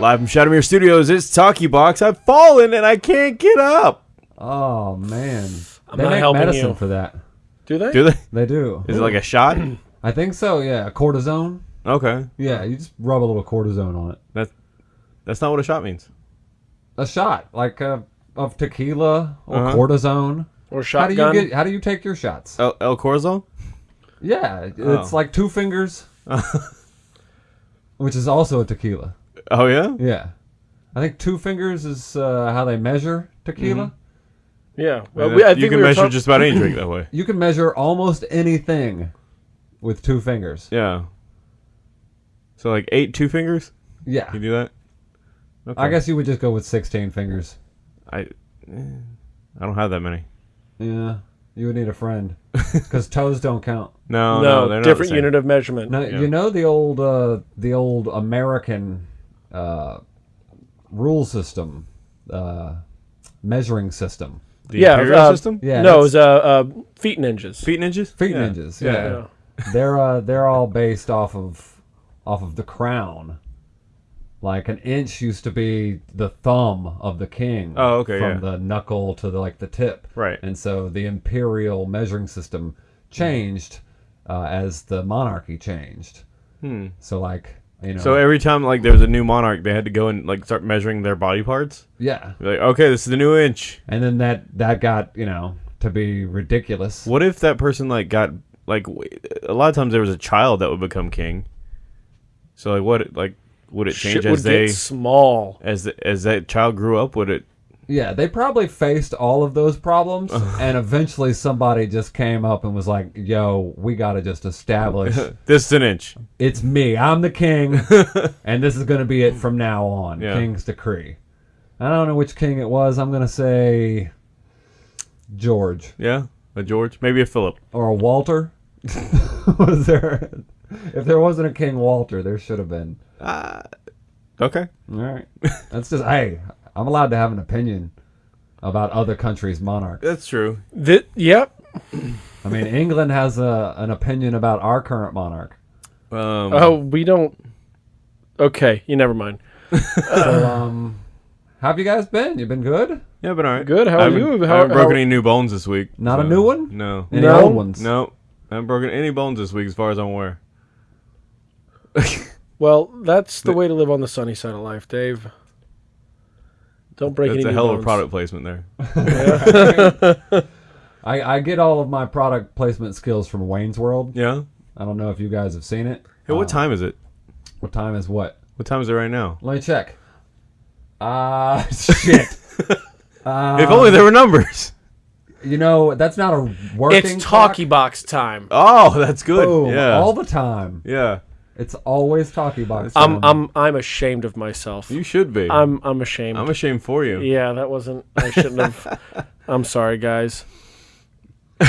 Live from Shadowmere Studios, it's Talkie Box. I've fallen and I can't get up. Oh man, I'm they not make helping medicine you. for that. Do they? Do they? They do. Is it like a shot? I think so. Yeah, a cortisone. Okay, Yeah, you just rub a little cortisone on it. that's that's not what a shot means. A shot like uh, of tequila or Uh-huh. cortisone. Or How do you shotgun? get? How do you take your shots? El, El Corazon? Yeah, it's Oh. like two fingers, which is also a tequila. Oh yeah. Yeah, I think two fingers is uh, how they measure tequila. yeah. Well, we, I you can we were measure talk- just about any drink that way. You can measure almost anything with two fingers. Yeah. So like eight two fingers. Yeah, You do that? Okay. I guess you would just go with sixteen fingers. I. eh, I don't have that many. Yeah, you would need a friend because toes don't count. No, no, no, they're not different the same. unit of measurement. Now Yeah. you know the old uh, the old American uh, rule system, uh, measuring system. The Yeah, imperial uh, system. Yeah, no, it was uh, uh, feet and inches. Feet ninjas. feet yeah. ninjas. Yeah, Yeah. they're uh, they're all based off of off of the crown. Like an inch used to be the thumb of the king. Oh, okay, From yeah. the knuckle to the like the tip. Right. And so the imperial measuring system changed uh, as the monarchy changed. Hmm. So like you know. So every time like there was a new monarch, they had to go and like start measuring their body parts. yeah. Like, okay, this is the new inch. And then that that got you know to be ridiculous. What if that person like got like a lot of times there was a child that would become king. So like what like would it change Shit as would they get small. as the, as that child grew up? Would it? Yeah, they probably faced all of those problems, and eventually somebody just came up and was like, "Yo, we got to just establish This is an inch. it's me. I'm the king, and this is going to be it from now on. Yeah. King's decree." I don't know which king it was. I'm going to say George Yeah, a George, maybe a Philip. or a Walter. was there? If there wasn't a King Walter, there should have been. Uh, okay. All right. That's just hey, I'm allowed to have an opinion about other countries' monarchs. That's true. Thi- yep. I mean, England has a, an opinion about our current monarch. Um, Oh, we don't. Okay, you never mind. So, um, how have you guys been? You've been good? yeah, but all right. Good, how I are haven't- you? I haven't broken how- any new bones this week. Not a new one? No. Any No? old ones? No. I haven't broken any bones this week, as far as I'm aware. Well, that's the way to live on the sunny side of life, Dave. Don't break That's any a new hell of a product placement there. I, I get all of my product placement skills from Wayne's World. Yeah. I don't know if you guys have seen it. Hey, what Uh, time is it? What time is what? What time is it right now? Let me check. Ah, shit. Uh, if only there were numbers. you know, that's not a working It's clock. talkie box time. Oh, that's good. Boom, yeah. all the time. yeah. It's always talkie box. I'm. I'm I'm ashamed of myself. You should be. I'm I'm ashamed. I'm ashamed for you. yeah, that wasn't. I shouldn't have. I'm sorry, guys.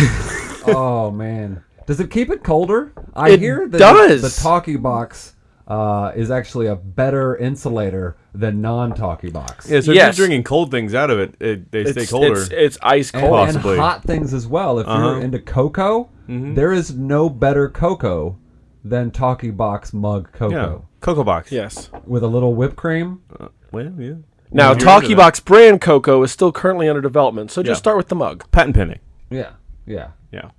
oh man, does it keep it colder? I It hear that does. the, the talkie box uh, is actually a better insulator than non-talkie box. Yeah, so Yes. if you're drinking cold things out of it, it they stay colder. it's it's ice cold. and Possibly. hot things as well. If Uh-huh. Mm-hmm. you're into cocoa, there is no better cocoa than talkie box mug yeah. cocoa Cocoa box. Yes. with a little whipped cream. Well, yeah. Now, You're into Talkie that. Box brand cocoa is still currently under development, so just Yeah. start with the mug. Patent pending. Yeah, yeah. Yeah.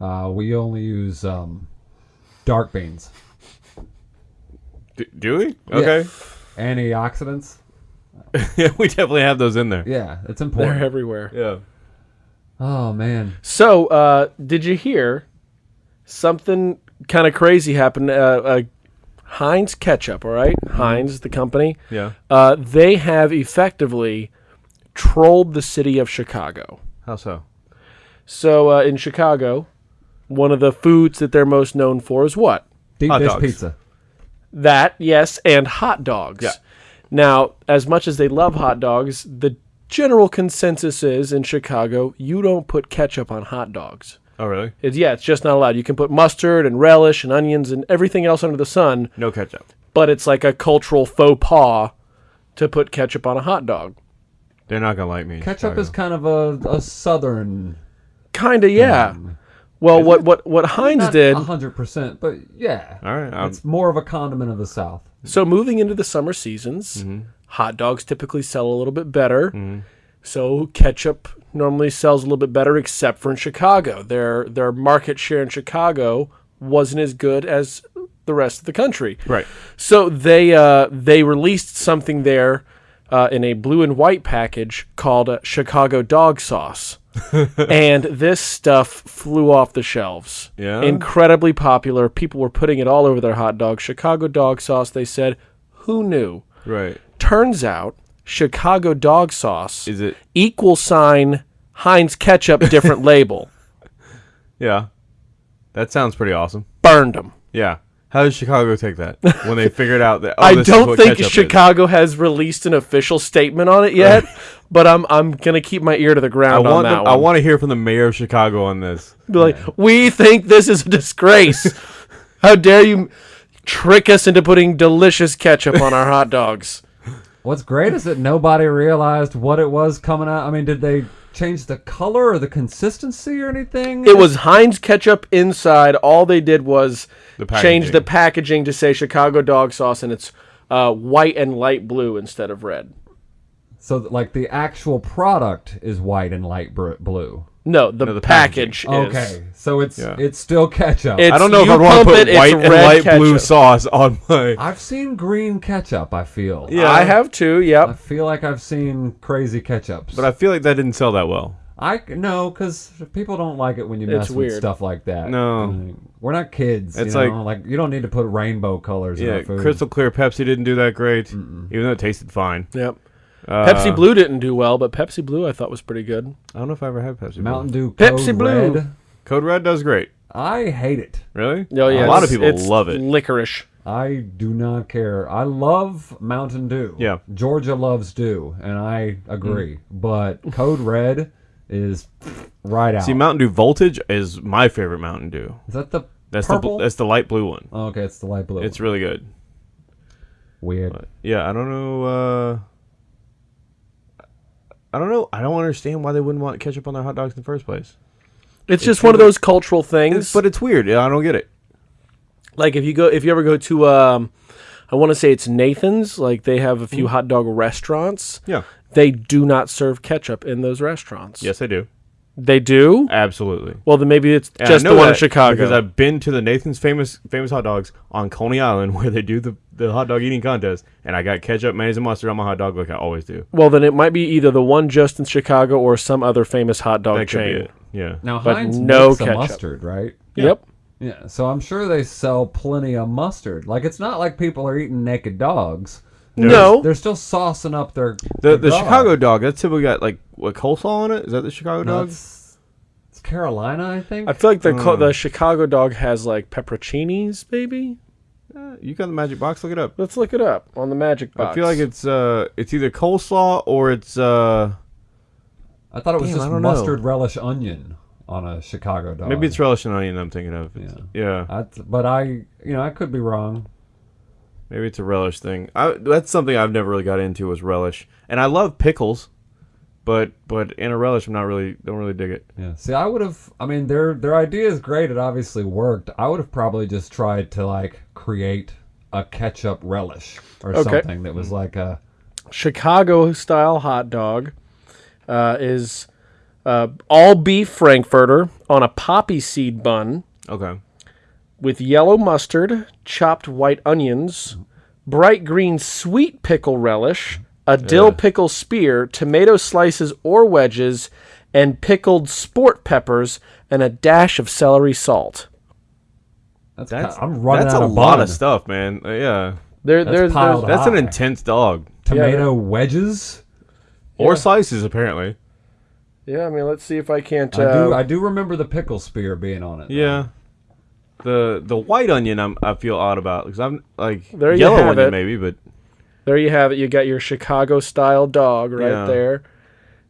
Uh, we only use um, dark beans, D- do we? Okay. antioxidants. Yeah. we definitely have those in there. Yeah, it's important. They're everywhere. Yeah. Oh man, So, uh, did you hear something kind of crazy happened? Uh, uh, Heinz ketchup, all right? Heinz, the company, Yeah. uh, they have effectively trolled the city of Chicago. How so? So, uh, in Chicago, one of the foods that they're most known for is what? deep Hot dish dogs. pizza. That, yes, and hot dogs. Yeah. Now, as much as they love hot dogs, the general consensus is in Chicago, you don't put ketchup on hot dogs. Oh, really? It's, yeah, it's just not allowed. You can put mustard and relish and onions and everything else under the sun, No ketchup. but it's like a cultural faux pas to put ketchup on a hot dog. They're not gonna like me. in Ketchup Chicago. is kind of a, a southern. Kinda, yeah. Well, what what what Heinz Not did. hundred percent, but yeah, All right, I'm- it's more of a condiment of the South. So moving into the summer seasons, Mm-hmm. hot dogs typically sell a little bit better. So ketchup normally sells a little bit better, except for in Chicago. Their their market share in Chicago wasn't as good as the rest of the country. right. So they uh, they released something there uh, in a blue and white package called uh, Chicago Dog Sauce, and this stuff flew off the shelves. Yeah? incredibly popular. People were putting it all over their hot dogs. Chicago Dog Sauce. They said, "Who knew?" Right. Turns out, Chicago Dog Sauce Is it? equal sign Heinz ketchup, different label. Yeah. That sounds pretty awesome. Burned them. Yeah. How does Chicago take that when they figured out that? Oh, I don't think ketchup is? Chicago has released an official statement on it yet, but I'm I'm gonna keep my ear to the I ground on want. that Them. I want to hear from the mayor of Chicago on this. Be like, we think this is a disgrace. How dare you trick us into putting delicious ketchup on our hot dogs? What's great is that nobody realized what it was coming out. I mean, did they change the color or the consistency or anything? It was Heinz ketchup inside. All they did was The change the packaging to say Chicago dog sauce, and it's uh, white and light blue instead of red. so like the actual product is white and light blue. No, the, No, the package, packaging. is. Okay, so it's Yeah. it's still ketchup. It's- I don't know if I'd want to put it, white and red light blue sauce on my. I've seen green ketchup. I feel. Yeah. I have too. Yep. I feel like I've seen crazy ketchups. But I feel like that didn't sell that well. I no, because people don't like it when you It's mess with weird. stuff like that. No. We're not kids. It's you like- know? like you don't need to put rainbow colors in Yeah, our food. crystal clear Pepsi didn't do that great, even though it tasted fine. Yep. Uh, Pepsi Blue didn't do well, but Pepsi Blue I thought was pretty good. I don't know if I ever had Pepsi. Blue. Mountain Dew Pepsi Code Blue. Red. Code Red does great. I hate it. Really? Oh yeah, a lot of people it's love it. Licorice. I do not care. I love Mountain Dew. Yeah. Georgia loves Dew, and I agree. Mm. But Code Red is right out. See, Mountain Dew Voltage is my favorite Mountain Dew. is that the That's purple? the that's the light blue one. oh, okay, it's the light blue. It's really good. weird. Yeah, I don't know. Uh, I don't know. I don't understand why they wouldn't want ketchup on their hot dogs in the first place. It's just one of those cultural things. It's, but it's weird. I don't get it. like if you go if you ever go to um I want to say it's Nathan's, like they have a few hot dog restaurants. Yeah. They do not serve ketchup in those restaurants. Yes, I do. They do? Absolutely. Well, then maybe it's And just the one in Chicago. because I've been to the Nathan's famous famous hot dogs on Coney Island where they do the, the hot dog eating contest, and I got ketchup, mayonnaise, and mustard on my hot dog like I always do. well, then it might be either the one just in Chicago or some other famous hot dog That could be chain. it. Yeah. Now But Heinz no makes a ketchup. mustard, right? Yep. Yeah, so I'm sure they sell plenty of mustard. Like it's not like people are eating naked dogs. No. They're still saucing up their The their the dog. Chicago dog that's typically got like what coleslaw on it. Is that the Chicago No, dog? it's, it's Carolina, I think. I feel like the co- the Chicago dog has like pepperoncinis, maybe. Uh, you got the magic box. Look it up. Let's look it up on the magic box. I feel like it's uh it's either coleslaw or it's uh I thought it was Damn, just don't know. mustard relish onion on a Chicago dog. maybe it's relish and onion. I'm thinking of. It's- yeah. I, but I, you know, I could be wrong. Maybe it's a relish thing. I, that's something I've never really got into was relish, and I love pickles, but but in a relish, I'm not really don't really dig it. Yeah. See, I would have. I mean, their their idea is great. It obviously worked. I would have probably just tried to like create a ketchup relish or Okay. something that was like a. Chicago style hot dog uh, is uh, all beef frankfurter on a poppy seed bun Okay. With yellow mustard, chopped white onions, bright green sweet pickle relish, a dill pickle spear, tomato slices or wedges, and pickled sport peppers, and a dash of celery salt. That's, That's ki- I'm running that's out a of lot bun. of stuff, man. Uh, yeah, There, That's there's, piled there's that's an High. intense dog. Tomato wedges. Or Yeah. slices, apparently. yeah. I mean, let's see if I can't. I do. Uh, I do remember the pickle spear being on it. though. Yeah. The the white onion I'm, I feel odd about because I'm like There you yellow have onion it. maybe, but There you have it. You got your Chicago style dog right Yeah. there.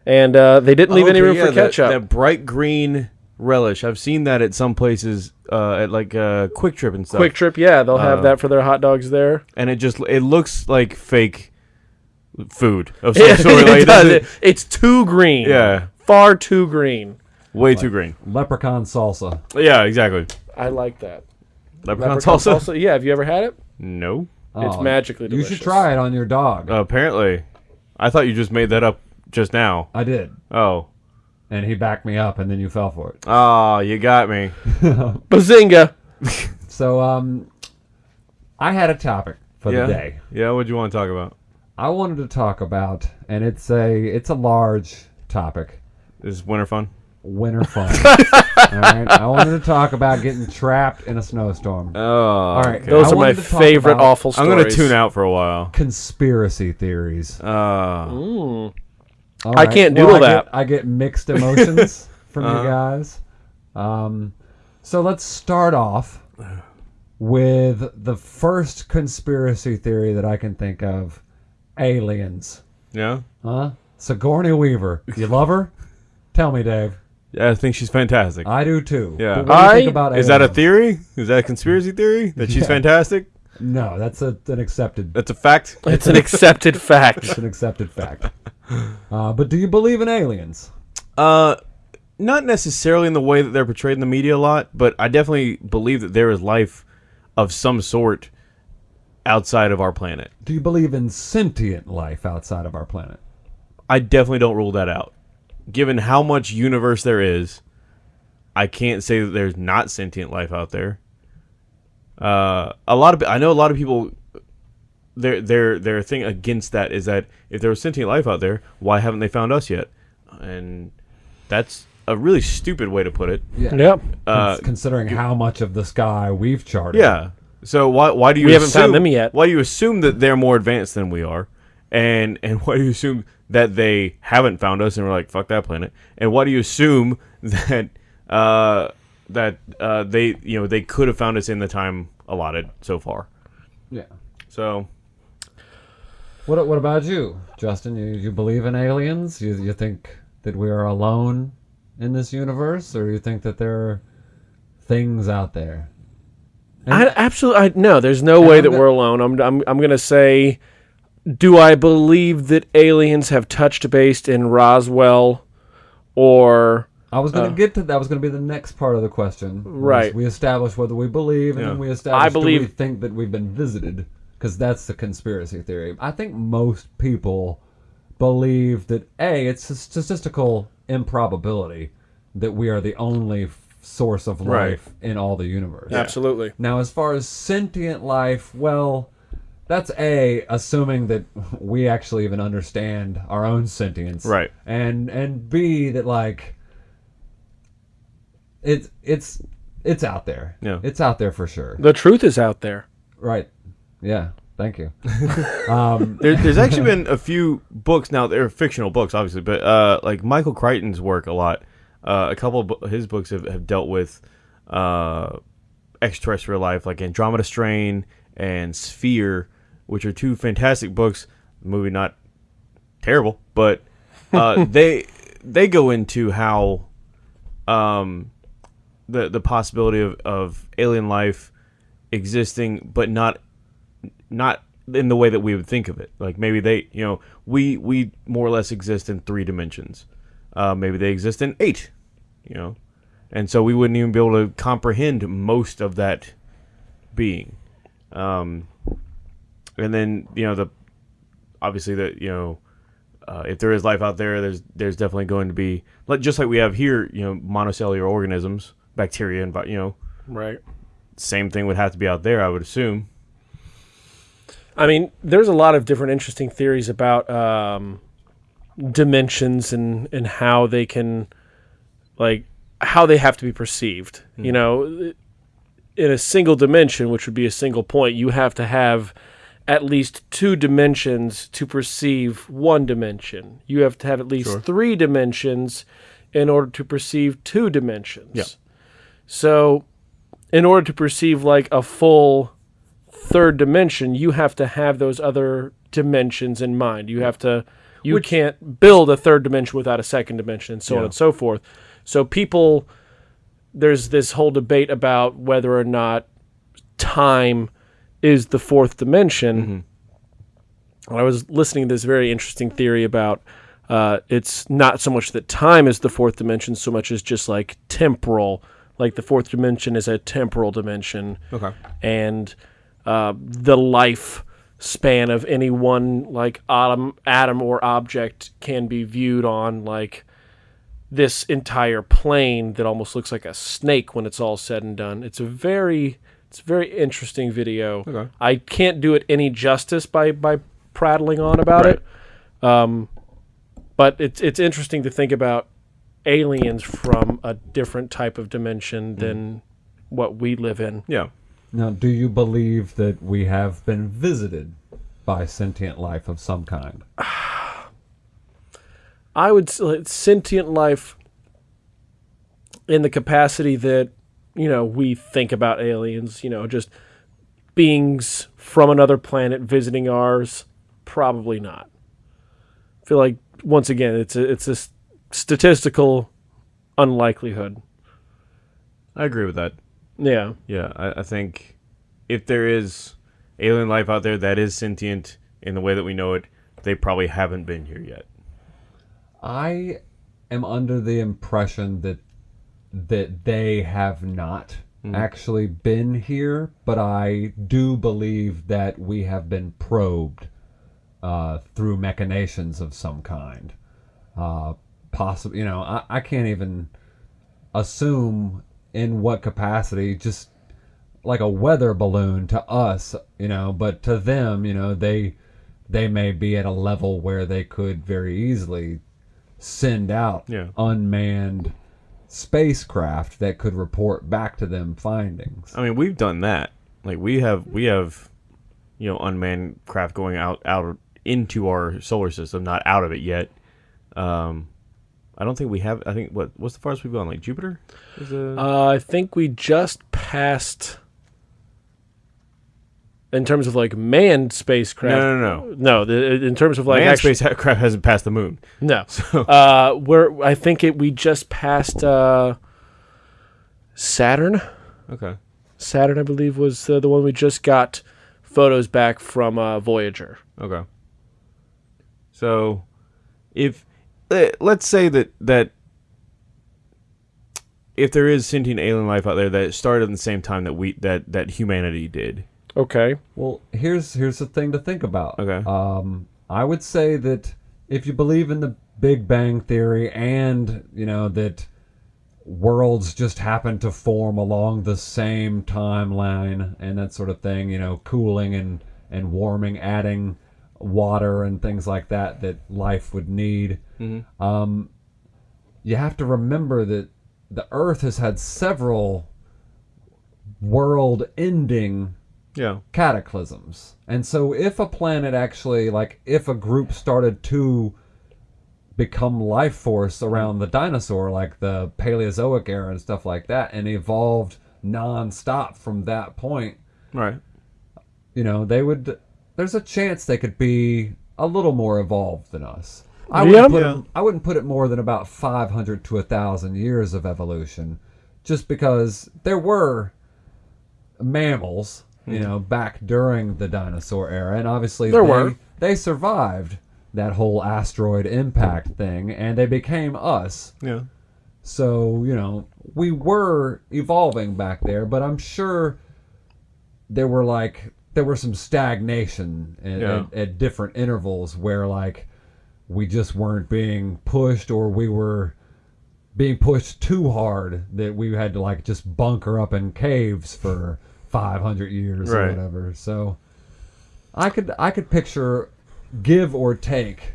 And uh, they didn't leave any Okay, room yeah, for ketchup. That, bright green relish. I've seen that at some places, uh, at like uh, QuikTrip and stuff. QuikTrip, yeah, they'll have Uh, that for their hot dogs there. and it just it looks like fake food of some sort. it Like, does. doesn't- It- it's too green. Yeah. Far too green. Way too green. Leprechaun salsa. Yeah, exactly. I like that. Leprechaun, Leprechaun salsa? salsa. Yeah, have you ever had it? No. It's Oh, magically You should try it on your dog. apparently, I thought you just made that up just now. I did, Oh. and he backed me up, and then you fell for it. Ah, you got me. Bazinga! So, um, I had a topic for yeah. the day. Yeah. What do you want to talk about? I wanted to talk about, and it's a it's a large topic. Is winter fun? Winter fun. All right. I wanted to talk about getting trapped in a snowstorm. Oh. All right. okay. Those I are my wanted to talk favorite about awful I'm gonna tune out for a while. Conspiracy theories. Uh, All I can't doodle I that. Get, I get mixed emotions from Uh-huh. you guys. Um, so let's start off with the first conspiracy theory that I can think of: aliens. yeah. Huh? Sigourney Weaver. You love her? Tell me, Dave. Yeah, I think she's fantastic. I do too. Yeah. But what do you I- think about Is that a aliens? theory? Is that a conspiracy theory that she's Yeah. fantastic? No, that's a, an accepted. That's a fact. It's an accepted fact. It's an accepted fact. Uh, but do you believe in aliens? Uh, not necessarily in the way that they're portrayed in the media a lot, but I definitely believe that there is life of some sort outside of our planet. Do you believe in sentient life outside of our planet? I definitely don't rule that out. Given how much universe there is, I can't say that there's not sentient life out there. Uh, a lot of I know a lot of people. Their their their thing against that is that if there was sentient life out there, why haven't they found us yet? And that's a really stupid way to put it. Yeah. Yep. Uh, Considering how much of the sky we've charted. Yeah. So why why do you We haven't found them yet. Why do you assume that they're more advanced than we are? And and why do you assume that they haven't found us and we're like fuck that planet? And why do you assume that uh that uh they you know they could have found us in the time allotted so far? Yeah. So What What about you, Justin? You you believe in aliens? You you think that we are alone in this universe, or you think that there are things out there? I absolutely I, no. There's no way that we're alone. I'm I'm I'm gonna say, do I believe that aliens have touched base in Roswell, or I was going to uh, get to that. Was going to be the next part of the question. Right. We establish whether we believe, and Yeah. then we establish. do we believe- think that we've been visited, because that's the conspiracy theory. I think most people believe that a it's a statistical improbability that we are the only source of Right. life in all the universe. absolutely? Now, as far as sentient life, well, that's a assuming that we actually even understand our own sentience, Right. And and b that like it's it's it's out there, Yeah. it's out there for sure, The truth is out there. right? Yeah, thank you. um, there, there's actually been a few books now. They're fictional books, obviously, but uh, like Michael Crichton's work a lot. Uh, a couple of his books have, have dealt with uh, extraterrestrial life, like Andromeda Strain and Sphere, which are two fantastic books. The movie not terrible, but uh, they they go into how um, the the possibility of, of alien life existing, but not not in the way that we would think of it. Like maybe they, you know, we we more or less exist in three dimensions. Uh, maybe they exist in eight, you know, and so we wouldn't even be able to comprehend most of that being. Um, and then you know the obviously that you know uh, if there is life out there, there's there's definitely going to be like just like we have here, you know, monocellular organisms, bacteria, and you know, Right. same thing would have to be out there, I would assume. I mean, there's a lot of different interesting theories about um, dimensions and and how they can, like, how they have to be perceived. You know, in a single dimension, which would be a single point, you have to have at least two dimensions to perceive one dimension. You have to have at least Sure. three dimensions in order to perceive two dimensions. Yeah. So, in order to perceive like a full third dimension, you have to have those other dimensions in mind. You have to you Which- can't build a third dimension without a second dimension and so on and so forth. So people there's this whole debate about whether or not time is the fourth dimension. And I was listening to this very interesting theory about uh, it's not so much that time is the fourth dimension, so much as just like temporal. Like the fourth dimension is a temporal dimension, Okay. and uh, the life span of any one like atom, atom or object can be viewed on like this entire plane that almost looks like a snake when it's all said and done. It's a very it's a very interesting video. Okay. I can't do it any justice by by prattling on about Right. it. Um, but it's it's interesting to think about aliens from a different type of dimension than what we live in. Yeah. Now, do you believe that we have been visited by sentient life of some kind? I would s- like, sentient life in the capacity that you know we think about aliens. You know, just beings from another planet visiting ours. Probably not. I feel like once again, it's a it's a s- statistical unlikelihood. I agree with that. Yeah. Yeah, I, I think if there is alien life out there that is sentient in the way that we know it, they probably haven't been here yet. I am under the impression that that they have not actually been here, but I do believe that we have been probed uh, through machinations of some kind. Uh, possibly, you know, I, I can't even assume in what capacity. Just like a weather balloon to us, you know, but to them, you know, they they may be at a level where they could very easily send out Yeah. unmanned spacecraft that could report back to them findings. I mean, we've done that. Like we have, we have, you know, unmanned craft going out out into our solar system, not out of it yet. Um, I don't think we have. I think what what's the farthest we've gone? Like Jupiter? Is a, Uh, I think we just passed. In terms of like manned spacecraft, No, no, no. no. The, in terms of like manned actually, spacecraft hasn't passed the moon. No. Uh, we're I think it we just passed uh, Saturn. Okay. Saturn, I believe, was uh, the one we just got photos back from uh, Voyager. Okay. So, if let's say that that if there is sentient alien life out there that started at the same time that we that that humanity did. Okay. Well, here's here's the thing to think about. Okay. Um, I would say that if you believe in the Big Bang theory and you know that worlds just happen to form along the same timeline and that sort of thing, you know, cooling and and warming, adding water and things like that that life would need. Um, you have to remember that the Earth has had several world-ending Yeah. cataclysms. And so if a planet actually like if a group started to become life force around the dinosaur like the Paleozoic era and stuff like that and evolved non-stop from that point, Right. you know, they would there's a chance they could be a little more evolved than us. I Yeah. wouldn't put Yeah. it, I wouldn't put it more than about 500 to 1000 years of evolution just because there were mammals, you Hmm. know, back during the dinosaur era and obviously There they, were. they survived that whole asteroid impact thing and they became us. Yeah. So, you know, we were evolving back there, but I'm sure there were like there were some stagnation at, Yeah. at, at different intervals where like we just weren't being pushed or we were being pushed too hard that we had to like just bunker up in caves for 500 years or whatever. So I could I could picture give or take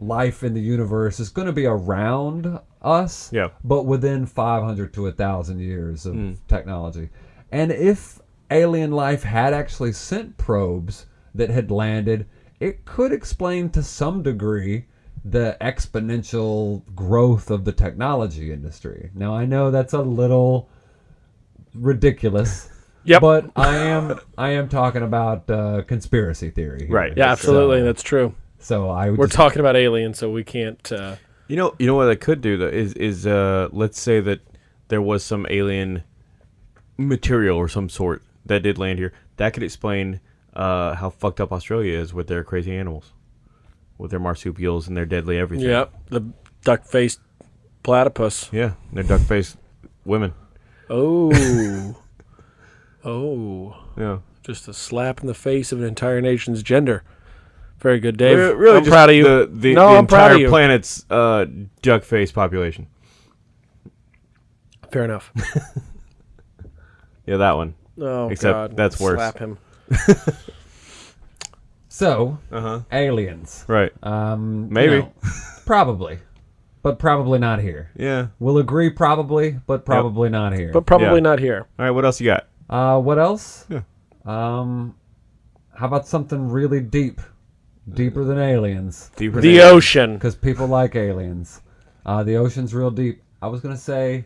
life in the universe is going to be around us Yeah. but within 500 to 1000 years of hmm. technology and if alien life had actually sent probes that had landed it could explain to some degree the exponential growth of the technology industry now i know that's a little ridiculous Yep. but i am i am talking about uh, conspiracy theory here. Right. Yeah, absolutely. So- That's true. so i would We're just- talking about aliens, so we can't. Uh, You know, you know what I could do though is is uh let's say that there was some alien material or some sort that did land here. That could explain uh how fucked up Australia is with their crazy animals. with their marsupials and their deadly everything. Yep, the duck-faced platypus. Yeah, they're duck faced women. Oh, oh, Yeah. just a slap in the face of an entire nation's gender. Very good, Dave. Re- really, I'm just proud of you. The, the, no, the I'm proud entire of you. planet's uh, duck face population. Fair enough. Yeah, that one. Oh Except God, that's worse. Slap him. So, Uh huh. aliens. Right. Um, you Maybe. know, probably, but probably not here. Yeah. We'll agree, probably, but probably not here. But probably Yeah. not here. All right. What else you got? Uh, what else? Yeah. Um, how about something really deep, deeper than aliens? Deeper The than- ocean. Because people like aliens. Uh, the ocean's real deep. I was gonna say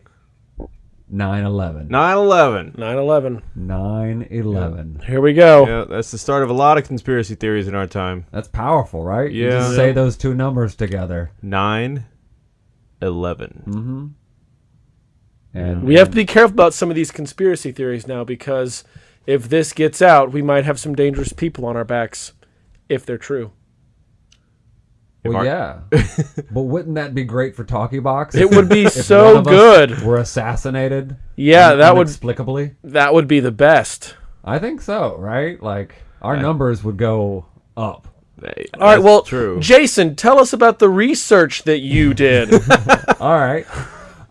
9/11. 9/11. 9/11. 9/11. Here we go. Yeah, that's the start of a lot of conspiracy theories in our time. That's powerful, right? You Yeah. just say those two numbers together. 9 11. And We have to be careful about some of these conspiracy theories now because if this gets out, we might have some dangerous people on our backs if they're true. Well, yeah. but wouldn't that be great for Talkie Box? It would be If one so good. us good. Were assassinated. Yeah, that would inexplicably. that would be the best. I think so. Right? Like our numbers would go up. Hey, All right, well, true. Jason, tell us about the research that you did. All right.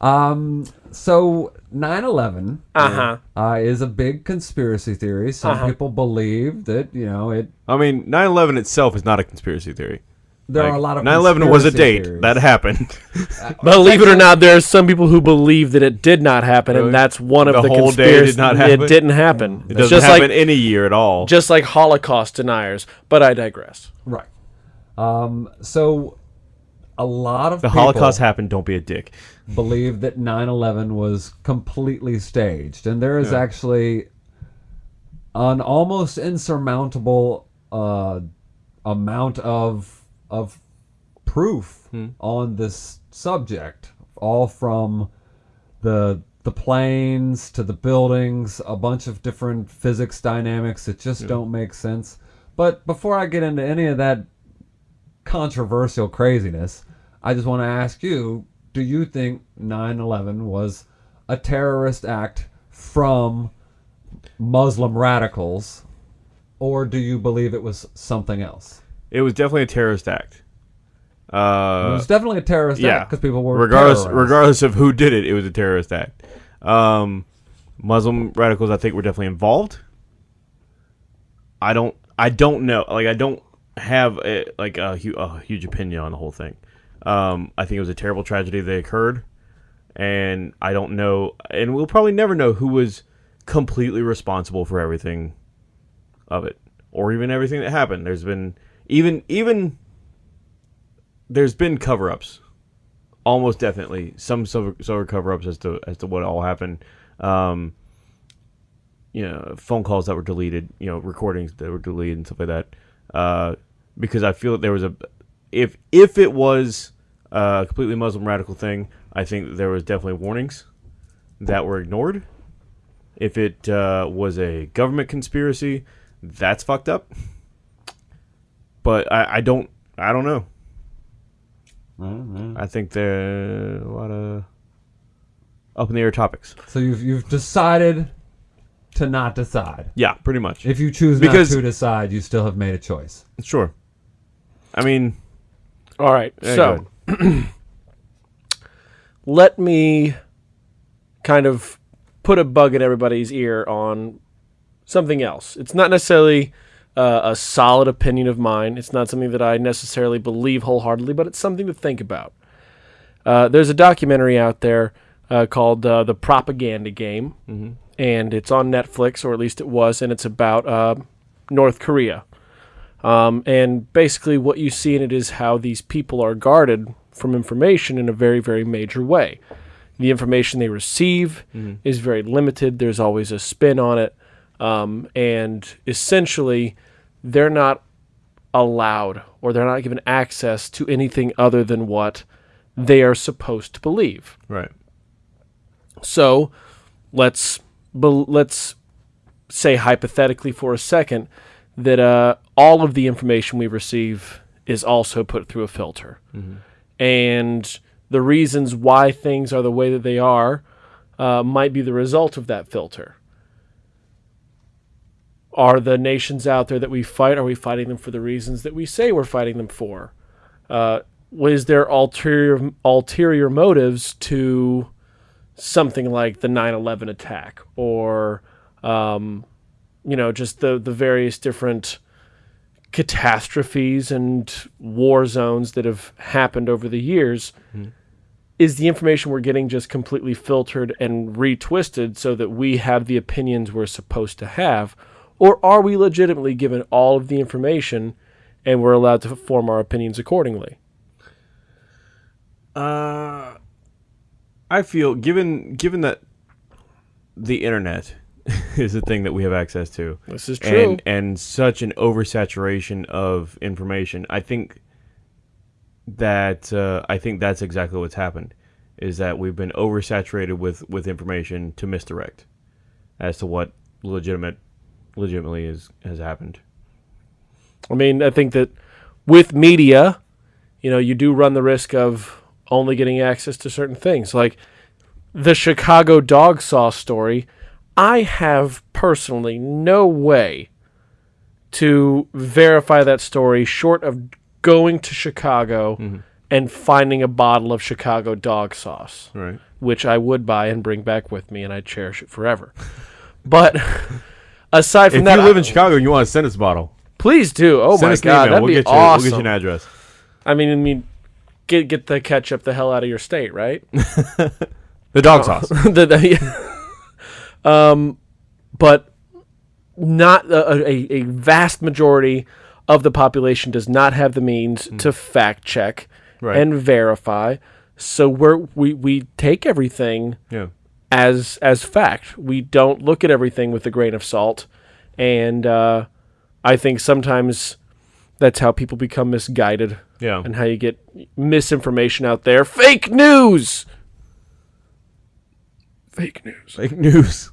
Um. So 9/11 uh-huh. uh, is a big conspiracy theory. Some Uh-huh. people believe that you know it. I mean, 9 11 itself is not a conspiracy theory. There Like, are a lot of 9/11 was a date theories. that happened. Believe it or not, there are some people who believe that it did not happen, Really? and that's one of The the, whole day did not happen? It didn't happen. It doesn't just happen like any year at all. just like Holocaust deniers. But I digress. Right. Um. So a lot of the people Holocaust happened. Don't be a dick. Believe that 9/11 was completely staged, and there is Yeah. actually an almost insurmountable uh, amount of of proof Hmm. on this subject, all from the the planes to the buildings, a bunch of different physics dynamics that just don't make sense. But before I get into any of that controversial craziness, I just want to ask you, do you think 9/11 was a terrorist act from Muslim radicals or do you believe it was something else? It was definitely a terrorist act. it Uh, was definitely a terrorist yeah, act because people were regardless terrorized. regardless of who did it, it was a terrorist act. Um, Muslim radicals, I think, were definitely involved. I don't, I don't know. Like, I don't have a, like a, a huge opinion on the whole thing. Um, I think it was a terrible tragedy that occurred, and I don't know, and we'll probably never know who was completely responsible for everything of it, or even everything that happened. There's been even even there's been cover-ups. Almost definitely some sort of cover-ups as to as to what all happened. Um you know phone calls that were deleted you know recordings that were deleted and stuff like that. Uh because i feel that there was a if if it was a completely muslim radical thing i think there was definitely warnings that were ignored if it uh, was a government conspiracy that's fucked up but i, I don't i don't know I think there are a lot of up in the air topics. So you've you've decided to not decide. Yeah, pretty much. If you choose Because- not to decide, you still have made a choice. Sure. I mean, All right. yeah, so let me kind of put a bug in everybody's ear on something else. It's not necessarily uh, a solid opinion of mine. It's not something that I necessarily believe wholeheartedly, but it's something to think about. Uh, there's a documentary out there uh, called uh, The Propaganda Game, and it's on Netflix, or at least it was, and it's about uh, North Korea. Um, and basically, what you see in it is how these people are guarded from information in a very, very major way. The information they receive is very limited. There's always a spin on it. Um, and essentially, they're not allowed or they're not given access to anything other than what they are supposed to believe. right. So let's let's say hypothetically for a second that uh, all of the information we receive is also put through a filter. And the reasons why things are the way that they are uh, might be the result of that filter. Are the nations out there that we fight, are we fighting them for the reasons that we say we're fighting them for? Uh, was there ulterior, ulterior motives to something like the 9-11 attack or um, you know just the, the various different catastrophes and war zones that have happened over the years is the information we're getting just completely filtered and retwisted so that we have the opinions we're supposed to have? Or are we legitimately given all of the information and we're allowed to form our opinions accordingly? Uh, I feel given given that the internet is a thing that we have access to. This is true. And and such an oversaturation of information. I think that uh, I think that's exactly what's happened. Is that we've been oversaturated with with information to misdirect as to what legitimate legitimately is has happened. I mean, I think that with media, you know, you do run the risk of only getting access to certain things. Like the Chicago dog saw story, I have personally no way to verify that story short of going to Chicago mm-hmm. and finding a bottle of Chicago dog sauce Right. which I would buy and bring back with me, and I'd cherish it forever. But aside from If that, you live in Chicago and you want to send us a bottle, please do. Oh send my god, email. that'd We'll be get you awesome. we'll get you an address. I mean, I mean, get get the ketchup the hell out of your state, right? The dog oh. sauce. The- the- um, but not a, a, a vast majority of the population does not have the means to fact check Right. and verify. So we're we we take everything Yeah. as as fact. We don't look at everything with a grain of salt, and uh, I think sometimes that's how people become misguided Yeah. and how you get misinformation out there. Fake news. Fake news. Fake news.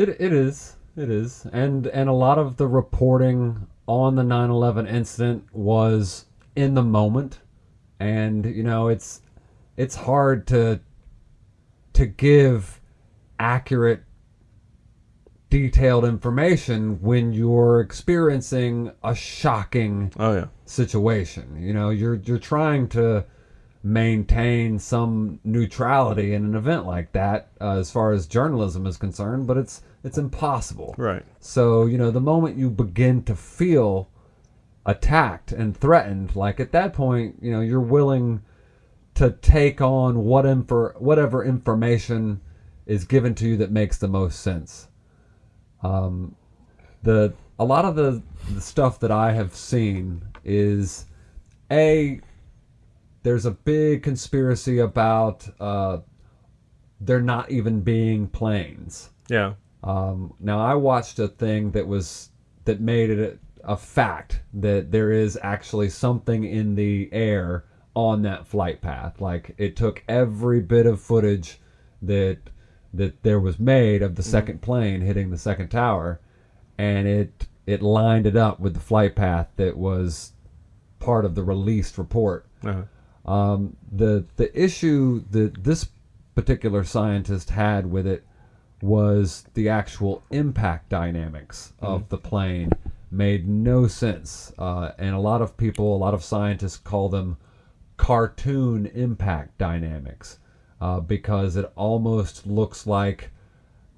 It it is. It is. And and a lot of the reporting on the 9/11 incident was in the moment. And you know, it's it's hard to to give accurate detailed information when you're experiencing a shocking Oh yeah. situation. You know, you're you're trying to maintain some neutrality in an event like that, uh, as far as journalism is concerned, but it's it's impossible. Right. So you know, the moment you begin to feel attacked and threatened, like at that point, you know, you're willing to take on what infor- whatever information is given to you that makes the most sense. Um, the a lot of the, the stuff that I have seen is a there's a big conspiracy about uh, there not even being planes. Yeah. Um, now I watched a thing that was that made it a, a fact that there is actually something in the air on that flight path. Like it took every bit of footage that that there was made of the second plane hitting the second tower, and it it lined it up with the flight path that was part of the released report. Uh-huh. Um, the the issue that this particular scientist had with it was the actual impact dynamics of the plane made no sense, uh, and a lot of people, a lot of scientists call them cartoon impact dynamics uh, because it almost looks like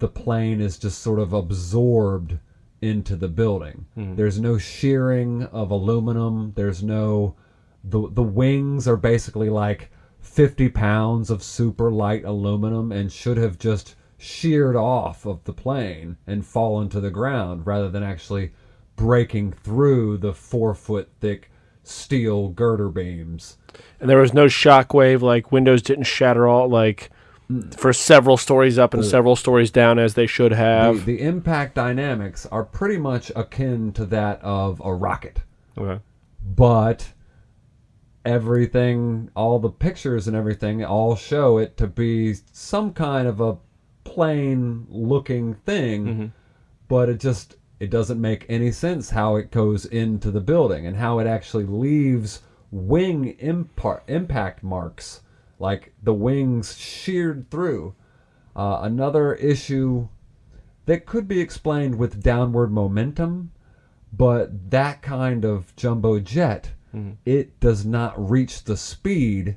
the plane is just sort of absorbed into the building. There's no shearing of aluminum. There's no the the wings are basically like 50 pounds of super light aluminum and should have just sheared off of the plane and fallen to the ground rather than actually breaking through the four foot thick steel girder beams. And there was no shockwave. Like windows didn't shatter all like mm. for several stories up and several stories down as they should The, have. the impact dynamics are pretty much akin to that of a rocket. Okay. but everything all the pictures and everything all show it to be some kind of a plane looking thing but it just it doesn't make any sense how it goes into the building and how it actually leaves wing impar- impact marks, like the wings sheared through. Uh, another issue that could be explained with downward momentum, but that kind of jumbo jet, it does not reach the speed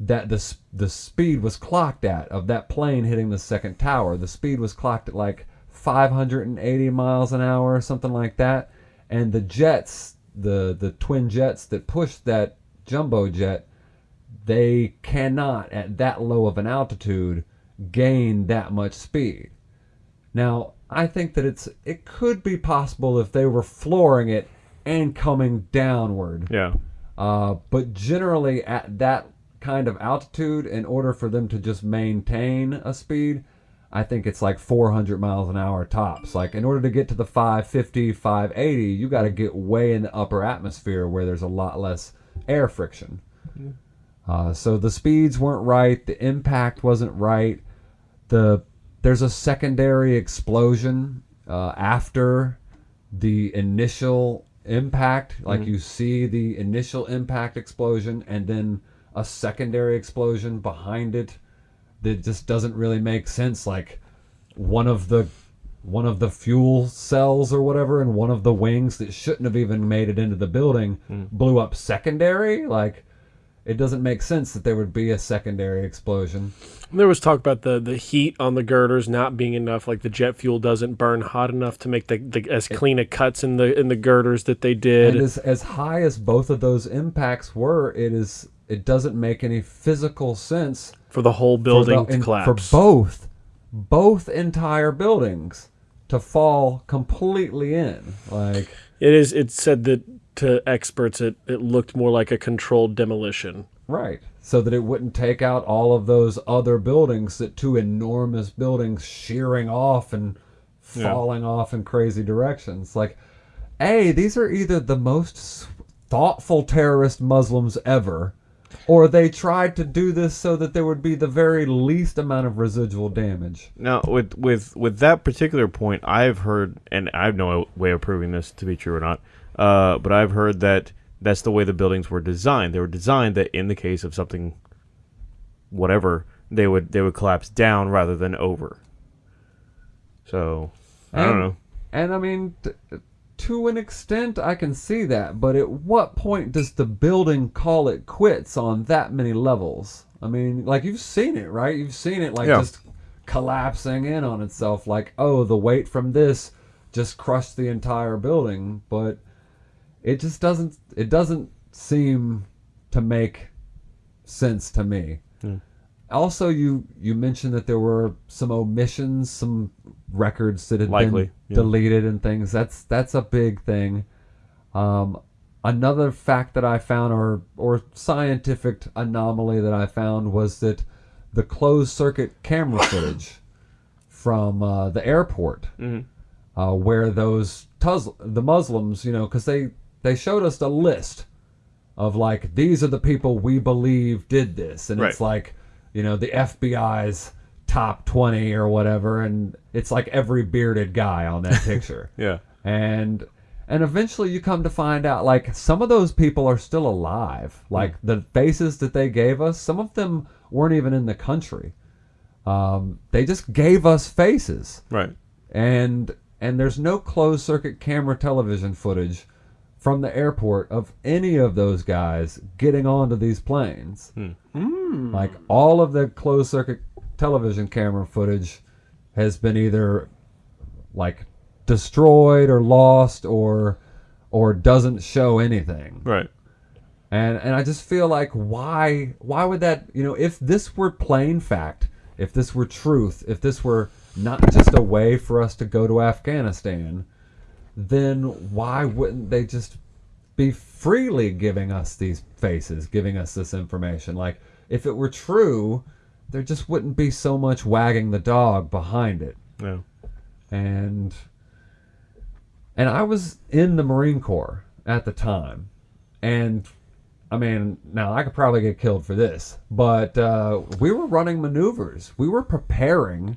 that the the speed was clocked at of that plane hitting the second tower. The speed was clocked at like 580 miles an hour or something like that, and the jets, the the twin jets that pushed that jumbo jet, they cannot at that low of an altitude gain that much speed. Now, I think that it's it could be possible if they were flooring it and coming downward. Yeah. Uh, but generally, at that kind of altitude, in order for them to just maintain a speed, I think it's like 400 miles an hour tops. Like, in order to get to the 550, 580, you got to get way in the upper atmosphere where there's a lot less air friction. Uh, so the speeds weren't right, the impact wasn't right. The there's a secondary explosion uh, after the initial impact. Like mm-hmm. you see the initial impact explosion, and then a secondary explosion behind it that just doesn't really make sense. Like one of the one of the fuel cells or whatever, and one of the wings that shouldn't have even made it into the building mm. blew up secondary. Like it doesn't make sense that there would be a secondary explosion. There was talk about the, the heat on the girders not being enough, like the jet fuel doesn't burn hot enough to make the, the as clean a cuts in the in the girders that they did. And as as high as both of those impacts were, it is it doesn't make any physical sense for the whole building the- to collapse. for both both entire buildings to fall completely in. Like It is. It said that to experts, it, it looked more like a controlled demolition. right, so that it wouldn't take out all of those other buildings that two enormous buildings shearing off and Yeah. falling off in crazy directions. Like, a these are either the most thoughtful terrorist Muslims ever. Or they tried to do this so that there would be the very least amount of residual damage. Now, with with with that particular point, I've heard, and I have no way of proving this to be true or not, uh, but I've heard that that's the way the buildings were designed. They were designed that in the case of something, whatever, they would they would collapse down rather than over. So I don't know. And I mean, t- to an extent, I can see that. But at what point does the building call it quits on that many levels? I mean, like you've seen it, right? You've seen it like Yeah. just collapsing in on itself. Like, oh, the weight from this just crushed the entire building. But it just doesn't. It doesn't seem to make sense to me. Also, you you mentioned that there were some omissions, some records that had Likely, been yeah. deleted and things. That's that's a big thing. Um, another fact that I found, or or scientific anomaly that I found, was that the closed circuit camera footage from uh, the airport, uh, where those tuz- the Muslims, you know, because they they showed us a list of like these are the people we believe did this, and it's like you know the FBI's top twenty or whatever, and it's like every bearded guy on that picture. Yeah. and and eventually you come to find out like some of those people are still alive. Like the faces that they gave us some of them weren't even in the country. Um, they just gave us faces. Right. and and there's no closed circuit camera television footage from the airport of any of those guys getting onto these planes. Hmm. Hmm. Like all of the closed circuit television camera footage has been either like destroyed or lost or or doesn't show anything. Right. and and I just feel like why why would that you know if this were plain fact if this were truth if this were not just a way for us to go to Afghanistan then why wouldn't they just be freely giving us these faces giving us this information like if it were true there just wouldn't be so much wagging the dog behind it Yeah. and and I was in the Marine Corps at the time, and I mean, now I could probably get killed for this, but uh, we were running maneuvers. We were preparing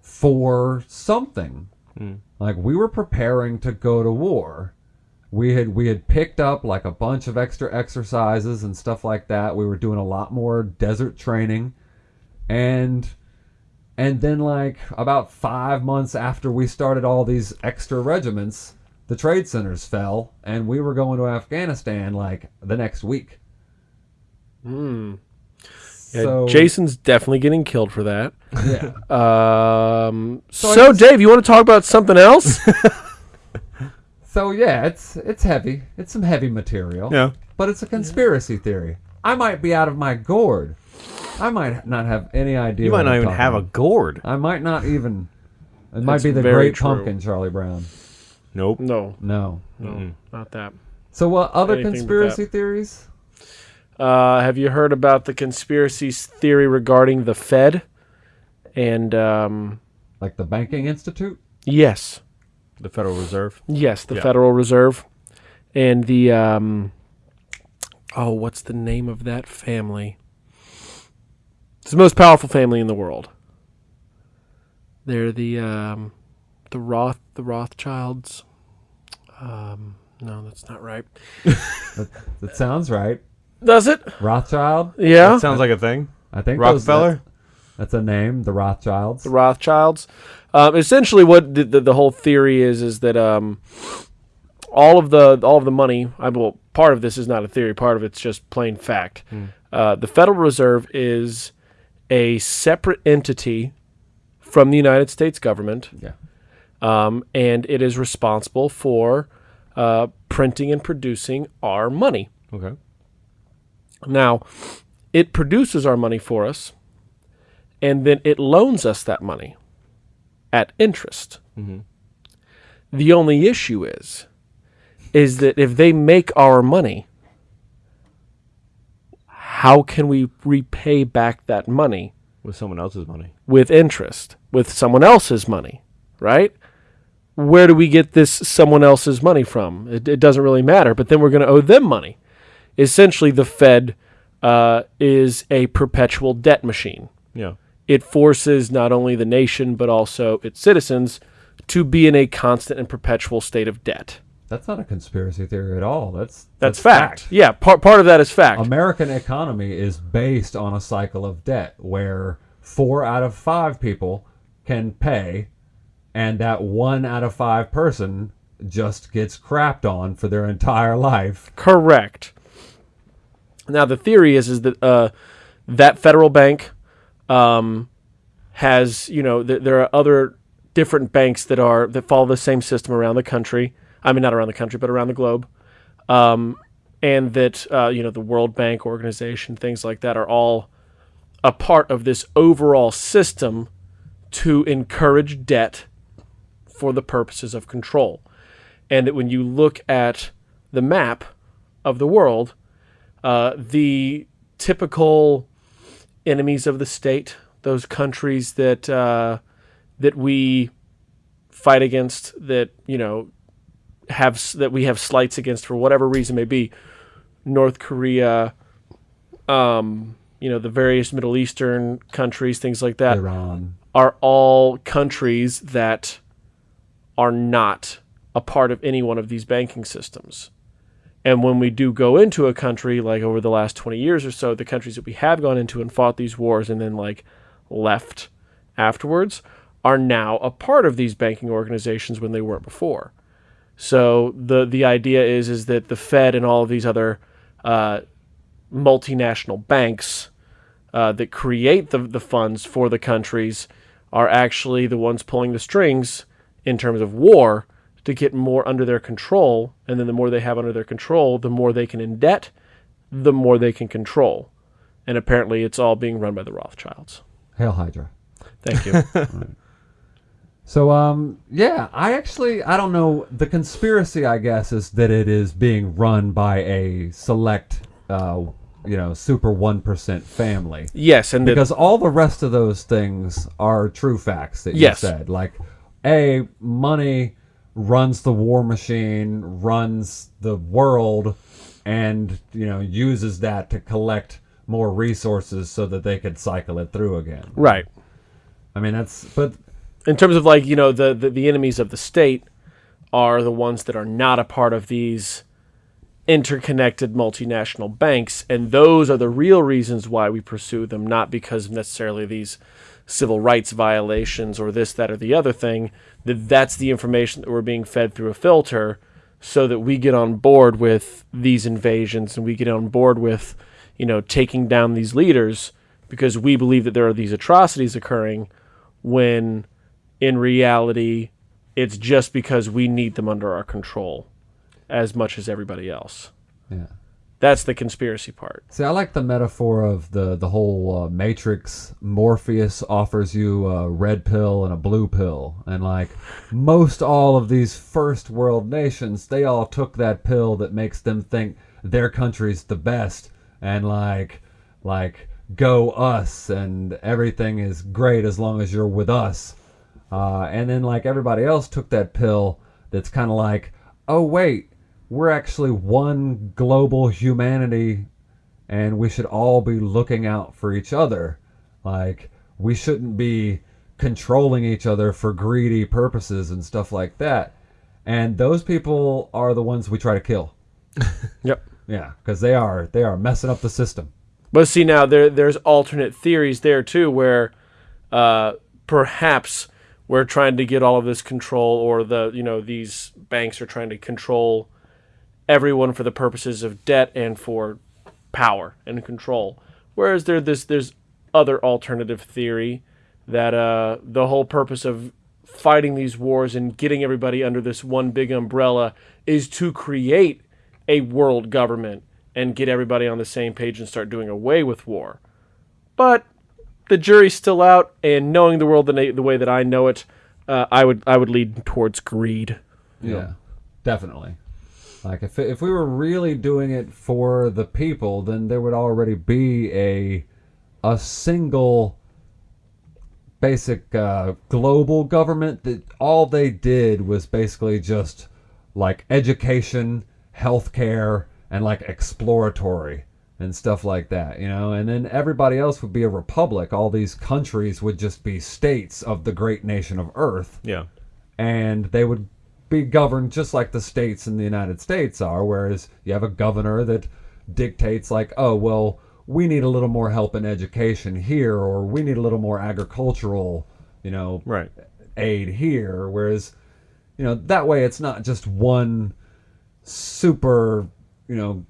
for something, Mm. Like we were preparing to go to war. We had we had picked up like a bunch of extra exercises and stuff like that. We were doing a lot more desert training. And and then like about 5 months after we started all these extra regiments, the trade centers fell and we were going to Afghanistan like the next week. Hmm. Yeah, So Jason's definitely getting killed for that. yeah. Um, so, I guess- Dave, you want to talk about something else? So yeah, it's it's heavy. It's some heavy material. Yeah. But it's a conspiracy theory. I might be out of my gourd. I might not have any idea. You what might not I'm even talking have a gourd. I might not even. It might be the Great true. Pumpkin, Charlie Brown. Nope. no, No. no, not that. So what other Anything conspiracy theories? Uh, have you heard about the conspiracy theory regarding the Fed? And um, Like the Banking Institute? yes, The Federal Reserve. yes, the Yeah. Federal Reserve, and the um, oh, what's the name of that family? It's the most powerful family in the world. They're the um, the Roth the Rothschilds. Um, no, that's not right. That sounds right. Does it? Rothschild? Yeah. That sounds like a thing. I think those- Rockefeller. that's, that's a name. The Rothschilds. the Rothschilds. Um, essentially, what the, the, the whole theory is is that um, all of the all of the money. I well, part of this is not a theory. Part of it's just plain fact. Uh, the Federal Reserve is a separate entity from the United States government, yeah. um, and it is responsible for uh, printing and producing our money. Okay. Now, it produces our money for us, and then it loans us that money at interest. Mm-hmm. The only issue is, is that if they make our money, how can we repay back that money With someone else's money. with interest, with someone else's money, right? Where do we get this someone else's money from? It, it doesn't really matter, but then we're going to owe them money. Essentially, the Fed uh, is a perpetual debt machine. Yeah. It forces not only the nation, but also its citizens to be in a constant and perpetual state of debt. That's not a conspiracy theory at all. That's That's, fact. Yeah, part, part of that is fact. American economy is based on a cycle of debt where four out of five people can pay, and that one out of five person just gets crapped on for their entire life. Correct. Now the theory is is that uh, that federal bank um, has you know th- there are other different banks that are that follow the same system around the country. I mean not around the country but around the globe, um, and that uh, you know the World Bank organization things like that are all a part of this overall system to encourage debt for the purposes of control. And that when you look at the map of the world, uh, the typical enemies of the state, those countries that uh, that we fight against, that you know have that we have slights against for whatever reason may be, North Korea, um, you know the various Middle Eastern countries, things like that Iran. are all countries that are not a part of any one of these banking systems. And when we do go into a country, like over the last 20 years or so, the countries that we have gone into and fought these wars and then like left afterwards are now a part of these banking organizations when they weren't before. So the the idea is is that the Fed and all of these other uh, multinational banks uh, that create the, the funds for the countries are actually the ones pulling the strings in terms of war to get more under their control. And then the more they have under their control, the more they can indebt, the more they can control. And apparently it's all being run by the Rothschilds. Hail Hydra. Thank you. So um yeah, I actually I don't know the conspiracy I guess is that it is being run by a select uh you know super 1% family. yes, and the, Because all the rest of those things are true facts that you Yes. said. Like a money runs the war machine, runs the world and you know uses that to collect more resources so that they could cycle it through again. right. I mean that's but in terms of like you know the, the the enemies of the state are the ones that are not a part of these interconnected multinational banks and those are the real reasons why we pursue them not because necessarily these civil rights violations or this that or the other thing that that's the information that we're being fed through a filter so that we get on board with these invasions and we get on board with you know taking down these leaders because we believe that there are these atrocities occurring when in reality it's just because we need them under our control as much as everybody else Yeah. That's the conspiracy part See, I like the metaphor of the the whole uh, Matrix. Morpheus offers you a red pill and a blue pill, and like most all of these first world nations, they all took that pill that makes them think their country's the best, and like like go us, and everything is great as long as you're with us. Uh, and then like everybody else took that pill that's kind of like, oh wait, we're actually one global humanity and we should all be looking out for each other. Like, we shouldn't be controlling each other for greedy purposes and stuff like that. And those people are the ones we try to kill. yep Yeah, because they are they are messing up the system. But see now there there's alternate theories there too where uh, perhaps we're trying to get all of this control or the you know these banks are trying to control everyone for the purposes of debt and for power and control. Whereas there this there's other alternative theory that uh, the whole purpose of fighting these wars and getting everybody under this one big umbrella is to create a world government and get everybody on the same page and start doing away with war. But the jury's still out, and knowing the world the, the way that I know it, uh, I would I would lead towards greed. Yeah, definitely. Like if if we were really doing it for the people, then there would already be a a single basic uh, global government that all they did was basically just like education, healthcare, and like exploratory and stuff like that, you know. And then everybody else would be a republic. All these countries would just be states of the great nation of Earth Yeah. and they would be governed just like the states in the United States are. Whereas you have a governor that dictates, like, oh, well, we need a little more help in education here, or we need a little more agricultural, you know, Right. aid here. Whereas, you know, that way it's not just one super, you know,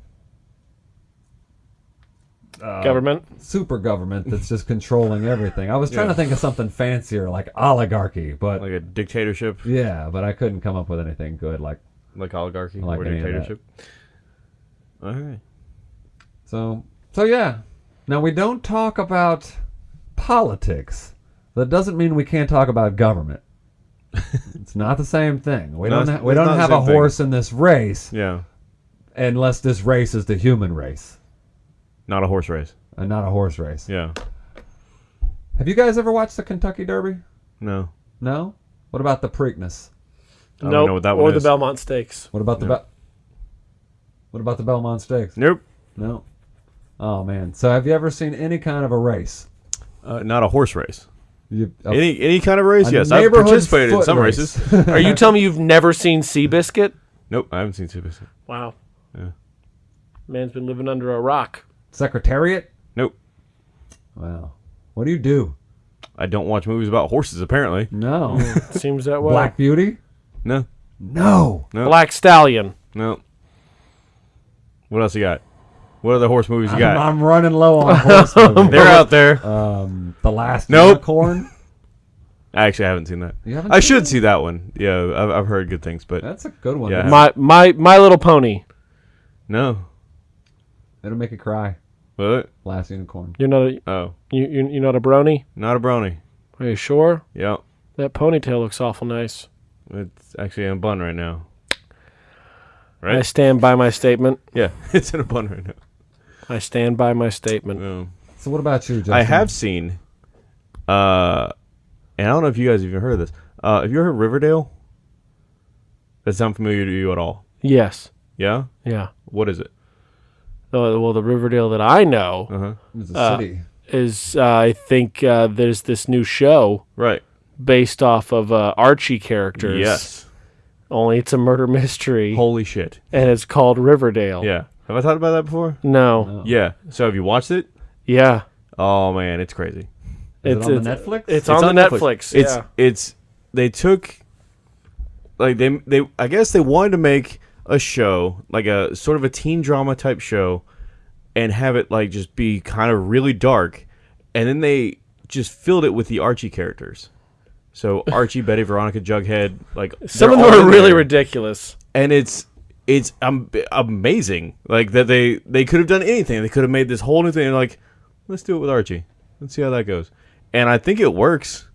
Uh, government. super government that's just controlling everything. I was trying Yeah. to think of something fancier like oligarchy, but Like a dictatorship, yeah, but I couldn't come up with anything good like like oligarchy like or any of that. dictatorship. All right. So, so yeah. Now we don't talk about politics. That doesn't mean we can't talk about government. it's not the same thing. We No, don't. We don't have a thing. horse in this race Yeah. unless this race is the human race Not a horse race. and not a horse race. Yeah. Have you guys ever watched the Kentucky Derby? No. No. What about the Preakness? No. Nope. know what that or one the is. Belmont Stakes. What about the Be- What about the Belmont Stakes? Nope. No. Oh man. So have you ever seen any kind of a race? Uh, not a horse race. You, a- Any any kind of race? Yes, I've neighborhood participated in some race. races. Are you telling me you've never seen Seabiscuit? nope, I haven't seen Seabiscuit. Wow. Yeah. Man's been living under a rock. Secretariat? Nope. Wow. What do you do? I don't watch movies about horses. Apparently, No. Seems that way. Black Beauty? no, No. no, Black Stallion. no. What else you got? What other horse movies you I'm, got? I'm running low on horse movies. They're out there. Um, the last Nope. unicorn. I actually haven't seen that. You haven't I seen should that? see that one. Yeah, I've, I've heard good things, but That's a good one. Yeah. My my my little pony. no. It'll make you cry. What? Last unicorn. You're not a Oh, you you you're not a brony. not a brony. Are you sure? Yeah, That ponytail looks awful nice. it's actually in a bun right now. Right. I stand by my statement. Yeah, it's in a bun right now. I stand by my statement. No. So what about you, Justin? I have seen, uh, and I don't know if you guys have even heard of this. Uh, have you ever heard Riverdale? Does that sound familiar to you at all? Yes. Yeah. Yeah. What is it? Uh, well, the Riverdale that I know Uh huh. It's a uh, city. is uh, I think uh, there's this new show Right. based off of uh, Archie characters. Yes. Only it's a murder mystery, Holy shit. and it's called Riverdale. Yeah. Have I thought about that before? No. Yeah. So have you watched it? Yeah. Oh man, it's crazy. Is it's it on it's, the Netflix? It's, on, the Netflix. It's yeah. it's they took like they they I guess they wanted to make a show like a sort of a teen drama type show and have it like just be kind of really dark and then they just filled it with the Archie characters. So Archie, Betty, Veronica, Jughead, like Some of them are really there. ridiculous. and it's it's um, amazing like that they they could have done anything they could have made this whole new thing and like let's do it with archie let's see how that goes and i think it works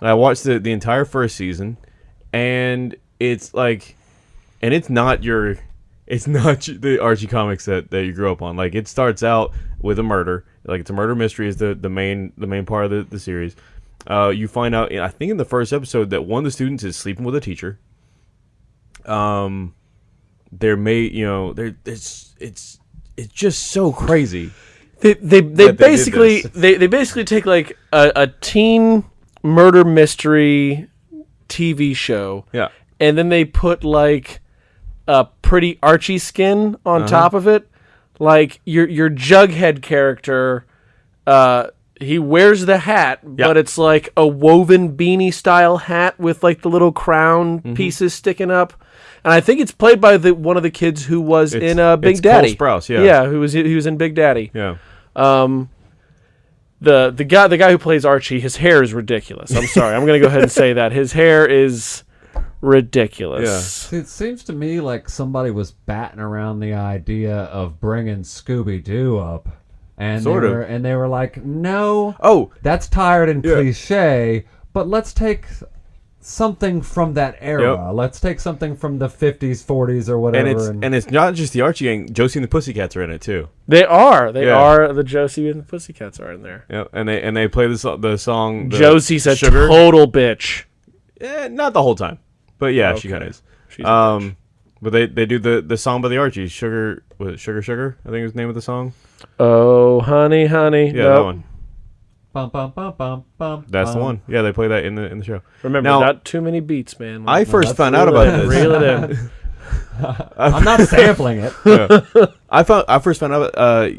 i watched the, the entire first season and it's like and it's not your it's not the archie comics that, that you grew up on. Like it starts out with a murder. Like it's a murder mystery is the, the main the main part of the, the series. Uh, you find out i think in the first episode that one of the students is sleeping with a teacher. Um they're made you know they're it's it's it's just so crazy. They they, they they basically they, they basically take like a, a teen murder mystery TV show. Yeah. And then they put like a pretty Archie skin on top of it. Like your your Jughead character, uh, he wears the hat, but it's like a woven beanie style hat with like the little crown pieces sticking up. And I think it's played by the one of the kids who was It's- in uh, Big it's Cole Daddy. Sprouse, yeah. yeah, who was he was in Big Daddy. yeah Um, the the guy the guy who plays Archie, his hair is ridiculous. I'm sorry, I'm gonna go ahead and say that his hair is ridiculous. See, it seems to me like somebody was batting around the idea of bringing Scooby Doo up, and Sort they of. were, and they were like, "No, oh that's tired and Yeah. cliche, but let's take something from that era. Yep. Let's take something from the '50s, '40s, or whatever." and it's and it's not just the archie gang josie and the pussycats are in it too They are. They Yeah. are. The Josie and the Pussycats are in there. yeah and they and they play the, the song the Josie's a sugar total bitch. eh, not the whole time but yeah she Okay. kind of is She's um but they they do the the song by the archies sugar was it sugar sugar i think it was the name of the song Oh, honey, honey. yeah Nope. that one bum, bum, bum, bum, bum, that's the one yeah they play that in the in the show Remember, Now- not too many beats, man. i first found out really- about this reel it in. I'm not sampling it. I found I first found out. Uh,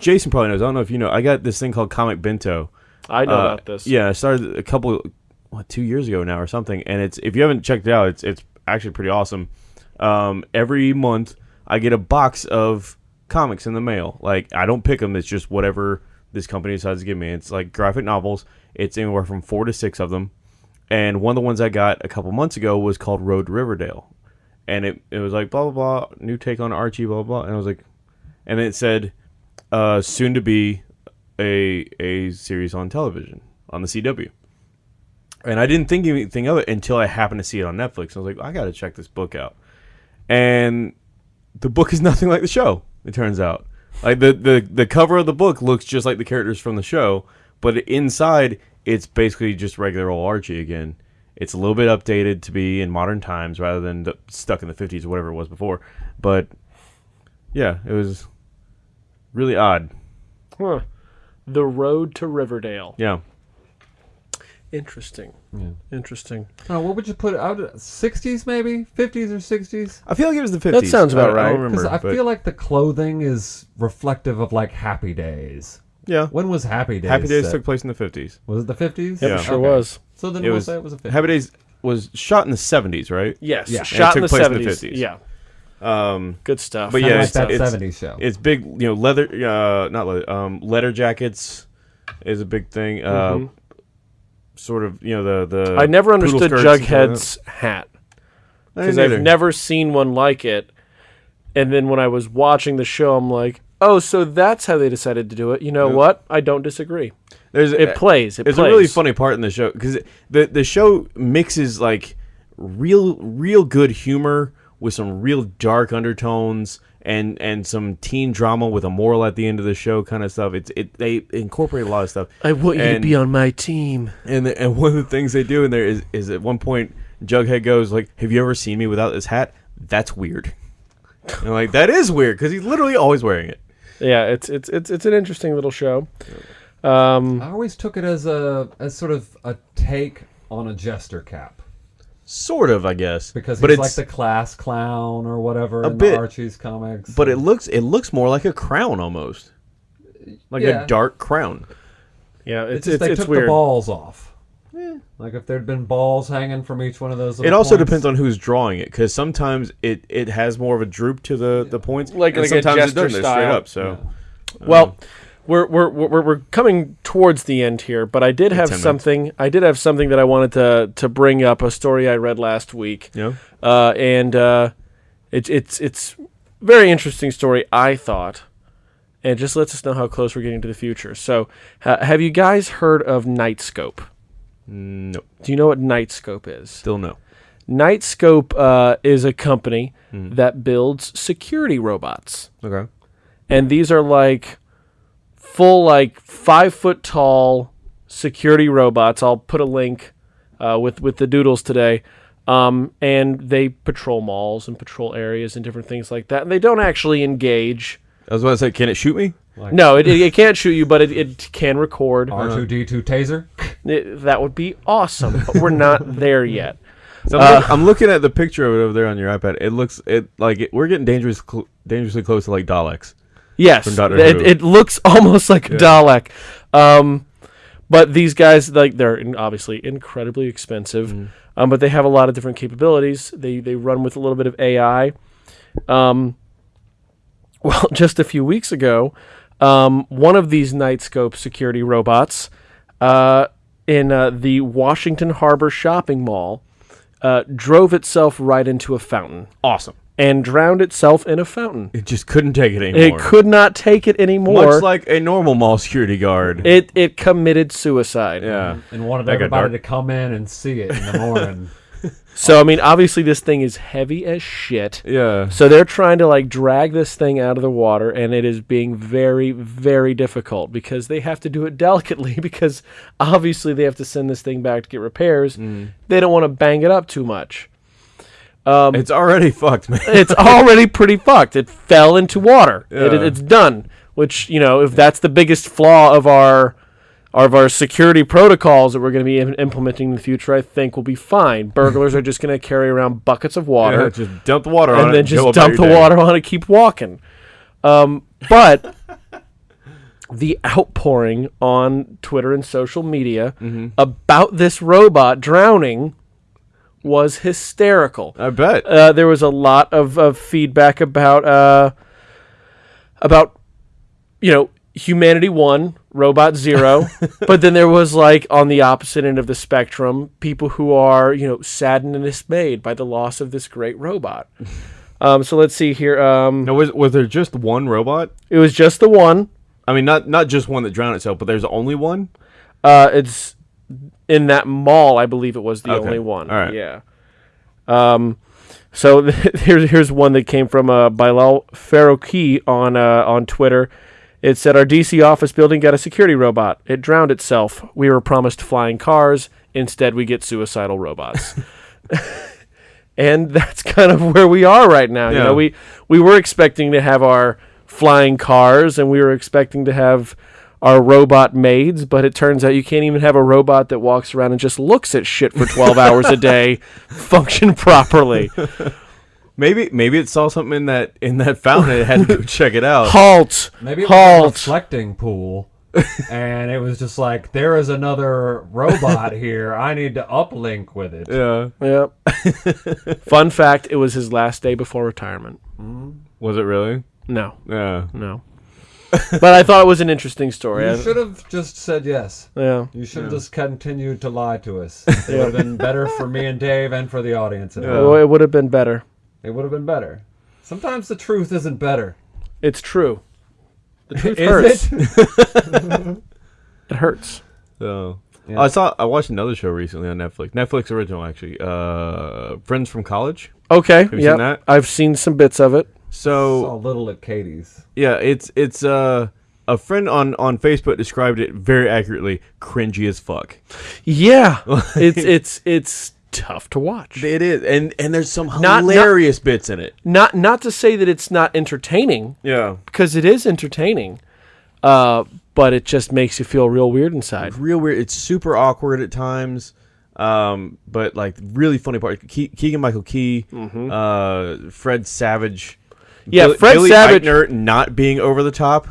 Jason probably knows. I don't know if you know. I got this thing called Comic Bento. I know Uh, about this. Yeah, I started a couple, what, two years ago now or something. And it's if you haven't checked it out, it's it's actually pretty awesome. Um, every month I get a box of comics in the mail. Like I don't pick them. It's just whatever this company decides to give me. It's like graphic novels. It's anywhere from four to six of them. And one of the ones I got a couple months ago was called Road to Riverdale. And it, it was like blah blah blah, new take on Archie, blah blah. blah. And I was like, and it said, uh, soon to be a a series on television on the CW. And I didn't think anything of it until I happened to see it on Netflix. I was like, I got to check this book out. And the book is nothing like the show. It turns out, like the the the cover of the book looks just like the characters from the show, but inside it's basically just regular old Archie again. It's a little bit updated to be in modern times rather than the, stuck in the 50s or whatever it was before. But yeah, it was really odd. Huh. The Road to Riverdale. Yeah. Interesting. Yeah. Interesting. Oh, what would you put out? 60s maybe? 50s or 60s? I feel like it was the 50s. That sounds about I- I right. don't remember. Because I but- feel like the clothing is reflective of like Happy Days. yeah. When was Happy Days? Happy Days set? took place in the 50s. Was it the 50s? Yep, Yeah. it sure Okay. was. So then It we'll was, say it was a 50s. Happy Days was shot in the 70s, right? Yes. Yeah. And it Shot in the took in the 70s. Yeah. Um, Good stuff. But yeah, like it's- that it's- 70s show. it's big, you know, leather, uh, not leather, um, leather jackets is a big thing. Uh, Mhm. Sort of, you know, the the. I never understood skirts and stuff like Jughead's hat because I've never seen one like it. And then when I was watching the show, I'm like, oh, so that's how they decided to do it. You know Yeah. what? I don't disagree. There's It plays. It It's plays. a really funny part in the show because the the show mixes like real real good humor with some real dark undertones and and some teen drama with a moral at the end of the show kind of stuff. It's it they incorporate a lot of stuff. I want you to be on my team. And the, and one of the things they do in there is is at one point Jughead goes like, "Have you ever seen me without this hat? That's weird." And I'm like that is weird because he's literally always wearing it. Yeah, it's it's it's it's an interesting little show. Um, I always took it as a as sort of a take on a jester cap Sort of, I guess. because but he's it's like the class clown or whatever in bit. the Archie's comics. but it looks it looks more like a crown almost, like Yeah. a dark crown. Yeah, it's it's just it's, they it's took weird. the balls off. Like if there'd been balls hanging from each one of those. It also points. depends on who's drawing it, because sometimes it, it has more of a droop to the, the points, Like- and like a sometimes it doesn't. They're straight style. up. So Well, we're, we're we're we're coming towards the end here, but I did have something. I did have something that I wanted to to bring up. A story I read last week. yeah, uh, and uh, it's it's it's very interesting story. I thought, and it just lets us know how close we're getting to the future. So, ha- have you guys heard of Knightscope? no, Do you know what Knightscope is? still no. Knightscope uh, is a company that builds security robots, Okay, and these are like full, like five foot tall security robots. I'll put a link uh, with with the doodles today. Um, and they patrol malls and patrol areas and different things like that. And they don't actually engage. I was about to say, can it shoot me? No, it, it, it can't shoot you, but it, it can record. R two D two taser. It- that would be awesome, but we're not there yet. So I'm, look- I'm looking at the picture of it over there on your iPad. It looks it like it, we're getting dangerous, cl- dangerously close to like Daleks. Yes, it, it looks almost like a Dalek. Um, but these guys, like, they're obviously incredibly expensive, Mm. um, but they have a lot of different capabilities. They they run with a little bit of AI. Um, well, just a few weeks ago, um, one of these Knightscope security robots uh, in uh, the Washington Harbor shopping mall uh, drove itself right into a fountain Awesome. And drowned itself in a fountain. It just couldn't take it anymore. It could not take it anymore. much like a normal mall security guard. it it committed suicide. yeah, and wanted Like a everybody dark- to come in and see it in the morning. So I mean, obviously this thing is heavy as shit. yeah. So they're trying to like drag this thing out of the water, and it is being very, very difficult because they have to do it delicately because obviously they have to send this thing back to get repairs. Mm. They don't want to bang it up too much. It's already fucked, man. It's already pretty fucked. It fell into water. It, Yeah. it's done. Which you know, if that's the biggest flaw of our of our security protocols that we're going to be im- implementing in the future, I think will be fine. Burglars are just going to carry around buckets of water Yeah, just dump the water on and it then just dump the day. water on it, keep walking. Um, but the outpouring on Twitter and social media Mm-hmm. about this robot drowning was hysterical I bet. uh, there was a lot of, of feedback about uh, about you know humanity one robot zero but then there was like on the opposite end of the spectrum people who are you know saddened and dismayed by the loss of this great robot um, so let's see here um, no, was was there just one robot? it was just the one I mean, not not just one that drowned itself, but there's only one. uh, it's in that mall i believe it was the Okay. only one All right. yeah um, so here's here's one that came from uh, Bilal Farooqui on uh, on Twitter. It said our DC office building got a security robot. It drowned itself. We were promised flying cars. Instead, we get suicidal robots. and that's kind of where we are right now. You Yeah. know, we we were expecting to have our flying cars, and we were expecting to have our robot maids, but it turns out you can't even have a robot that walks around and just looks at shit for 12 hours a day function properly. Maybe maybe it saw something in that in that fountain. and It had to go check it out. Halt! Maybe it was a reflecting pool. and it was just like, there is another robot here. I need to uplink with it. Yeah. Yep. Fun fact: It was his last day before retirement. Hmm? Was it really? No, Yeah. no. But I thought it was an interesting story. You I- should have just said yes. yeah. You should have just continued to lie to us. It would have been better for me and Dave and for the audience. at home. Well, it would have been better. It would have been better. Sometimes the truth isn't better. It's true. The truth Is hurts. it? It hurts. So Yeah. I saw I watched another show recently on Netflix. Netflix original actually. Uh, Friends from College. Okay. you yeah. seen that? I've seen some bits of it. So Saw little at Katie's. yeah, it's it's uh a friend on on Facebook described it very accurately. Cringy as fuck. Yeah. it's it's it's tough to watch. It is, and and there's some not- hilarious bits in it. Not not to say that it's not entertaining Yeah, because it is entertaining. Uh, but it just makes you feel real weird inside. real weird. It's super awkward at times. Um, but like really funny part, Keegan Michael Key, uh, Fred Savage. Yeah, Billy- Fred Billy Savage- Eichner not being over the top.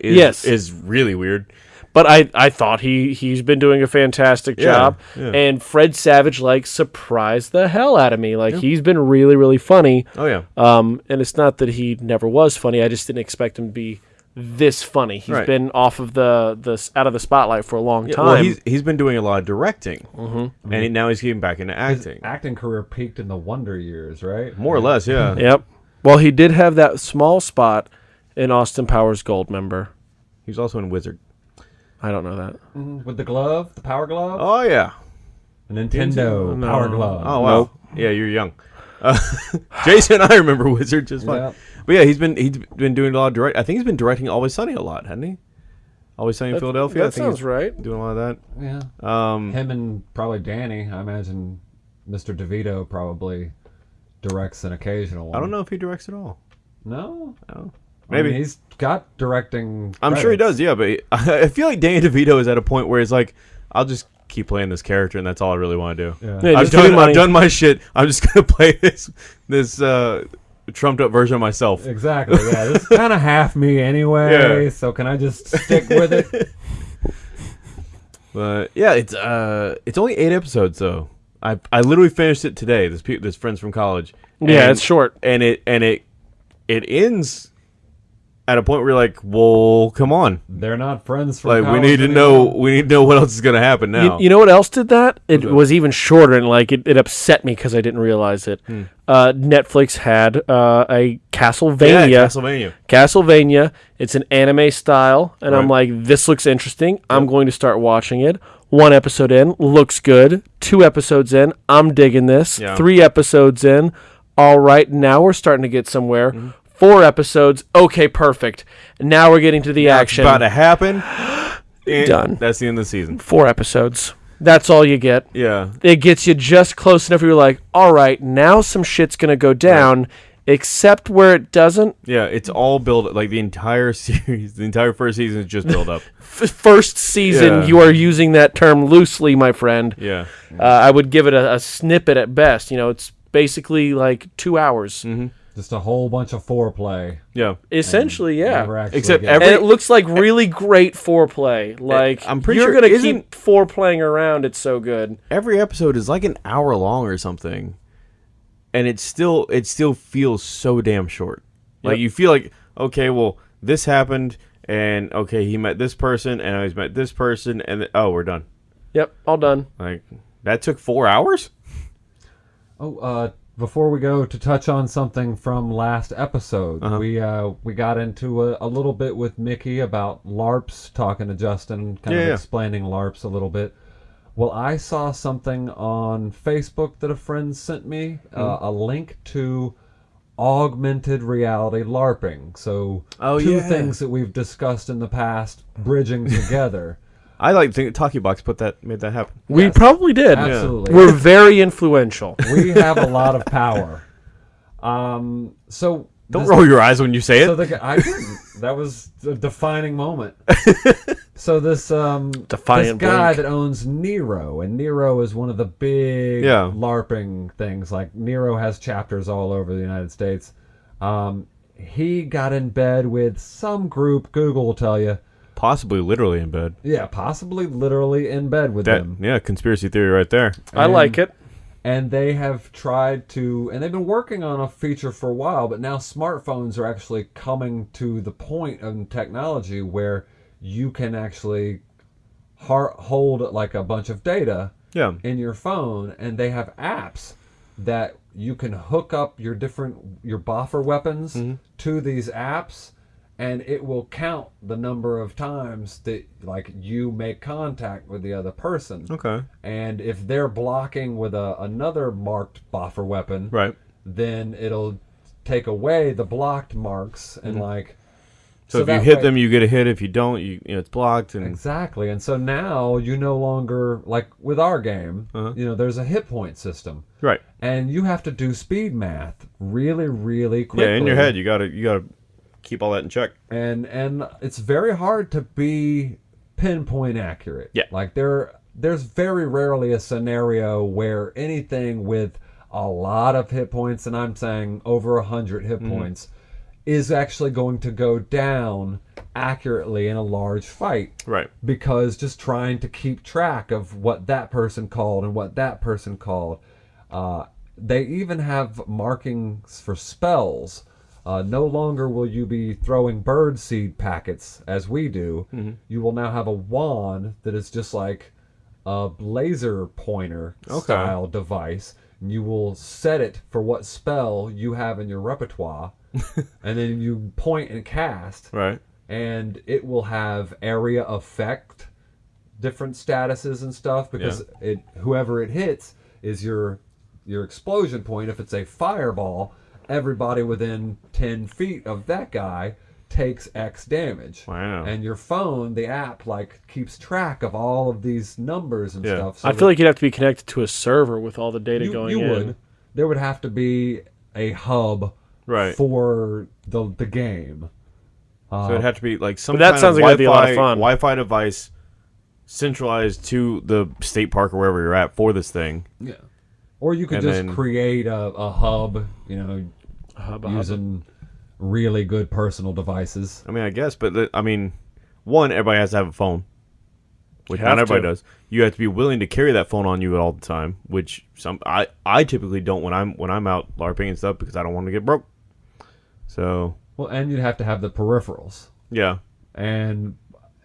Is, Yes. is really weird. But I, I thought he he's been doing a fantastic Yeah, job, yeah. and Fred Savage like surprised the hell out of me. Like he's been really really funny. Oh yeah, Um, and it's not that he never was funny. I just didn't expect him to be this funny. He's Right. been off of the the out of the spotlight for a long Yeah, time. well, he's he's been doing a lot of directing, mm-hmm. and he, now he's getting back into acting, Acting career peaked in the Wonder Years, right? more or less. Yeah, yep. Well, he did have that small spot in Austin Powers Goldmember. he's also in Wizard. I don't know that. With the glove, the power glove, Oh yeah. the Nintendo No. power glove. Oh wow. Yeah, you're young. Uh, Jason, I remember Wizard just fine. Yeah. But yeah, he's been he's been doing a lot of direct. I think he's been directing Always Sunny a lot, hasn't he? Always Sunny in Philadelphia. I That think sounds he's right. Doing a lot of yeah. that. Um, Him and probably Danny. I imagine Mr. DeVito probably directs an occasional one. I don't know if he directs at all. No, Oh, I mean, maybe. he's got directing. I'm sure he does. Yeah, but he- I feel like Danny DeVito is at a point where he's like, I'll just keep playing this character, and that's all I really want to do. Yeah. Yeah, I've just give me done. I've done my shit. I'm just gonna play this this uh, trumped up version of myself. Exactly. Yeah, this is kind of half me anyway. Yeah. So can I just stick with it? But yeah, it's uh, it's only eight episodes though. I I literally finished it today. This pe- this friends from college. Yeah, And- it's short. and it and it it ends at a point where you're like, well, come on, They're not friends from like we college need to know we need to know what else is gonna happen now. You, you know what else did that? It was even shorter, and like it, it upset me because I didn't realize it. Uh, Netflix had uh, a yeah, Castlevania. Castlevania. Castlevania. It's an anime style, and I'm like, this looks interesting. I'm going to start watching it. One episode in, looks good. Two episodes in, I'm digging this. Yeah. Three episodes in, all right. Now we're starting to get somewhere. Mm-hmm. Four episodes, okay, perfect. Now we're getting to the action. about to happen. Done. That's the end of the season. Four episodes. That's all you get. Yeah. it gets you just close enough where you're like, all right, now some shit's gonna go down, except where it doesn't. Yeah, it's all built like the entire series, the entire first season is just built up. First season, Yeah. you are using that term loosely, my friend. Yeah. Uh, I would give it a, a snippet at best. You know, it's basically like two hours. Just a whole bunch of foreplay. Yeah. Essentially, yeah. Except every- and it looks like really great foreplay. Like I'm pretty you're sure- gonna isn't- keep foreplaying around. It's so good. Every episode is like an hour long or something. And it still it still feels so damn short. Like Yep. you feel like, okay, well, this happened and okay, he met this person and now he's met this person and th- oh, we're done. Yep, all done. Like that took 4 hours? Oh, uh, before we go to touch on something from last episode, Uh-huh. we uh, we got into a, a little bit with Mickey about LARPs, talking to Justin, kind Yeah, of yeah. explaining LARPs a little bit. Well, I saw something on Facebook that a friend sent me, uh, Hmm. a link to augmented reality LARPing. So, Oh, two yeah. things that we've discussed in the past, bridging together. I like to think Talkie Box put that made that happen. We Yes. probably did. Absolutely. We're very influential. we have a lot of power. Um, so Don't roll your eyes when you say it. The I didn't. That was a defining moment. so this um Defiant this guy blink. that owns Nero, and Nero is one of the big Yeah. LARPing things. Like Nero has chapters all over the United States. Um, he got in bed with some group. Google will tell you. Possibly literally in bed. Yeah, possibly literally in bed with That them. yeah, conspiracy theory right there. I like it. And they have tried to and they've been working on a feature for a while but now smartphones are actually coming to the point of technology where you can actually hold like a bunch of data Yeah. in your phone and they have apps that you can hook up your different your boffer weapons mm-hmm. to these apps and it will count the number of times that like you make contact with the other person Okay. and if they're blocking with a, another marked boffer weapon Right. then it'll take away the blocked marks and like So, if you hit way- them, you get a hit. If you don't, you, you know it's blocked. And exactly and so now you no longer like with our game Uh-huh. you know there's a hit point system right. and you have to do speed math really really quickly Yeah, in your head, you gotta you gotta keep all that in check. and and it's very hard to be pinpoint accurate Yeah. like there there's very rarely a scenario where anything with a lot of hit points, and I'm saying over a hundred hit points, is actually going to go down accurately in a large fight Right. because just trying to keep track of what that person called and what that person called. Uh, they even have markings for spells. Uh, no longer will you be throwing bird seed packets as we do. You will now have a wand that is just like a laser pointer Okay. style device. And you will set it for what spell you have in your repertoire, and then you point and cast Right. and it will have area effect different statuses and stuff because it whoever it hits is your your explosion point if it's a fireball everybody within 10 feet of that guy takes x damage Wow. and your phone the app like keeps track of all of these numbers and Yeah. stuff so I feel like you'd have to be connected to a server with all the data you, going you in. would there would have to be a hub Right. for the the game So uh, it'd have to be like some But that kind sounds of like it'd be a lot of Wi-Fi, fun. Wi-Fi device centralized to the state park or wherever you're at for this thing. Yeah. Or you could And just then- create a, a hub, you know, hub, a hub. using really good personal devices. I mean, I guess, but the, I mean, one, everybody has to have a phone, which not everybody to. does. You have to be willing to carry that phone on you all the time, which some I I typically don't when I'm when I'm out larping and stuff because I don't want to get broke. So Well, and you'd have to have the peripherals. yeah, And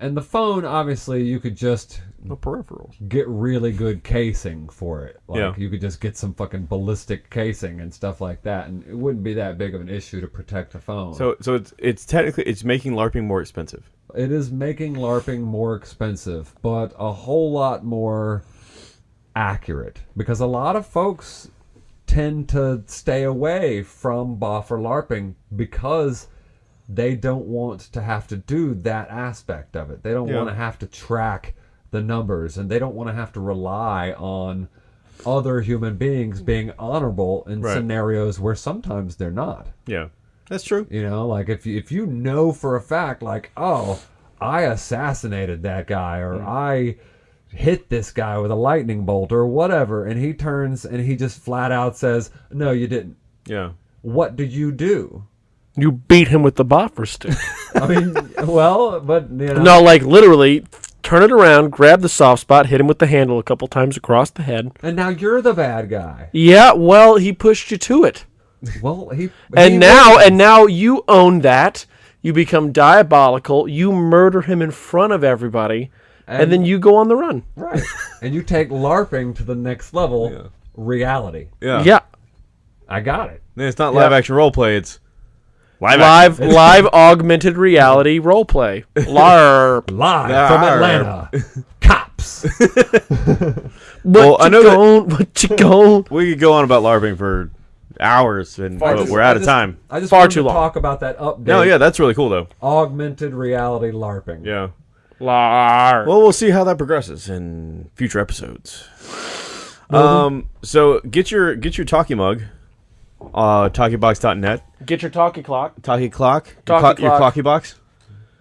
and the phone obviously you could just no peripherals. get really good casing for it. Like Yeah. you could just get some fucking ballistic casing and stuff like that and it wouldn't be that big of an issue to protect the phone. So so it's it's technically it's making larping more expensive. It is making LARPing more expensive, but a whole lot more accurate because a lot of folks tend to stay away from boffer LARPing because they don't want to have to do that aspect of it. They don't Yeah. want to have to track the numbers and they don't want to have to rely on other human beings being honorable in Right. scenarios where sometimes they're not. Yeah, that's true. You know, like if you, if you know for a fact, like, oh, I assassinated that guy, or mm. I hit this guy with a lightning bolt, or whatever, and he turns and he just flat out says, no, you didn't. Yeah, What do you do? You beat him with the boffer stick. I mean, well, but you know, no, like literally, turn it around, grab the soft spot, hit him with the handle a couple times across the head. and now you're the bad guy. Yeah, well, he pushed you to it, Well, he and now, wins. and now you own that. You become diabolical. You murder him in front of everybody, and, And- then you go on the run. right, and you take LARPing to the next level. Reality. yeah, Yeah, I got it. It's not live action role play. It's live. live, live augmented reality role play. LARP. Live from Atlanta. Cops. What Well, I you know that- going? What you going? We could go on about larping for hours, and I just- we're I out of just- time. I just Far too to long. talk about that update. No, yeah, that's really cool though. Augmented reality LARPing. Yeah. LARP. Well, we'll see how that progresses in future episodes. Um, so get your get your talkie mug, uh, talkiebox.net, Get your talkie clock. talkie clock, your, Talkie your clock. clocky box,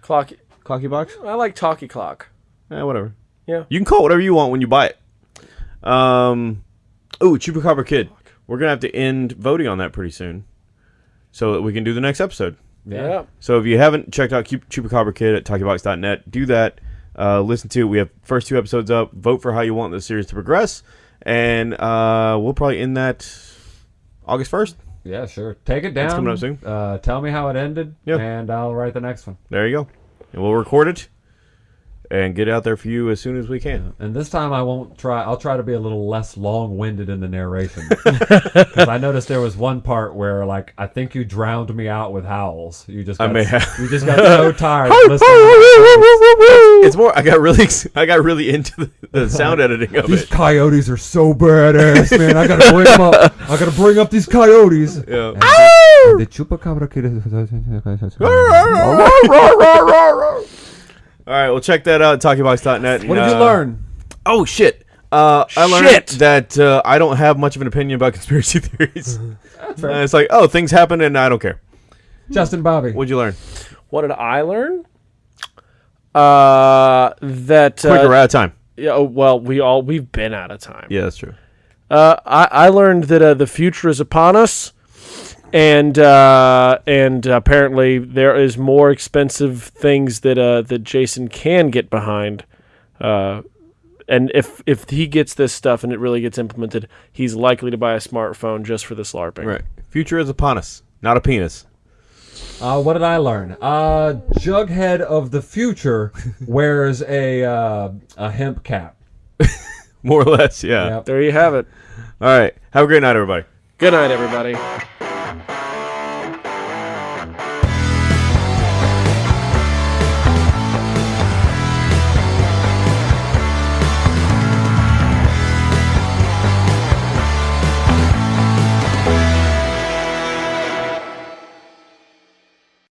Clock. clocky box, I like talkie clock. eh, whatever. Yeah. You can call it whatever you want when you buy it. Um, ooh, Chupacabra Kid, we're gonna have to end voting on that pretty soon, so that we can do the next episode. Yeah. So if you haven't checked out Chupacabra Kid at talkiebox.net, do that. Uh, listen to it. We have first two episodes up. Vote for how you want the series to progress, and uh, we'll probably end that August first. Yeah, sure. Take it down. coming up soon. Uh, tell me how it ended, Yeah. and I'll write the next one. There you go, and we'll record it and get out there for you as soon as we can. And this time I won't try. I'll try to be a little less long-winded in the narration because I noticed there was one part where, like, I think you drowned me out with howls. You just I may have. you just got so tired listening. It's more. I got really. I got really into the, the sound editing of These it. coyotes are so badass, man. I gotta bring them up. I gotta bring up these coyotes. Yeah. And the chupacabra kid is. All right, well, check that out at talkiebox.net. What did you uh, learn? Oh shit! Uh, I learned Shit. that uh, I don't have much of an opinion about conspiracy theories. Uh, it's like, oh, things happen and I don't care. Justin Bobby. What'd you learn? What did I learn? Uh, that Quick, we're uh, out of time. Yeah, oh, well, we all we've been out of time. Yeah, that's true. Uh, I, I learned that uh, the future is upon us, and uh, and apparently there is more expensive things that uh, that Jason can get behind. Uh, and if if he gets this stuff and it really gets implemented, he's likely to buy a smartphone just for the slarping. Right. Future is upon us, not a penis. Uh, what did I learn? Uh, Jughead of the future wears a uh, a hemp cap. More or less, yeah. Yep. There you have it. All right. Have a great night, everybody. Good night, everybody. Thank you.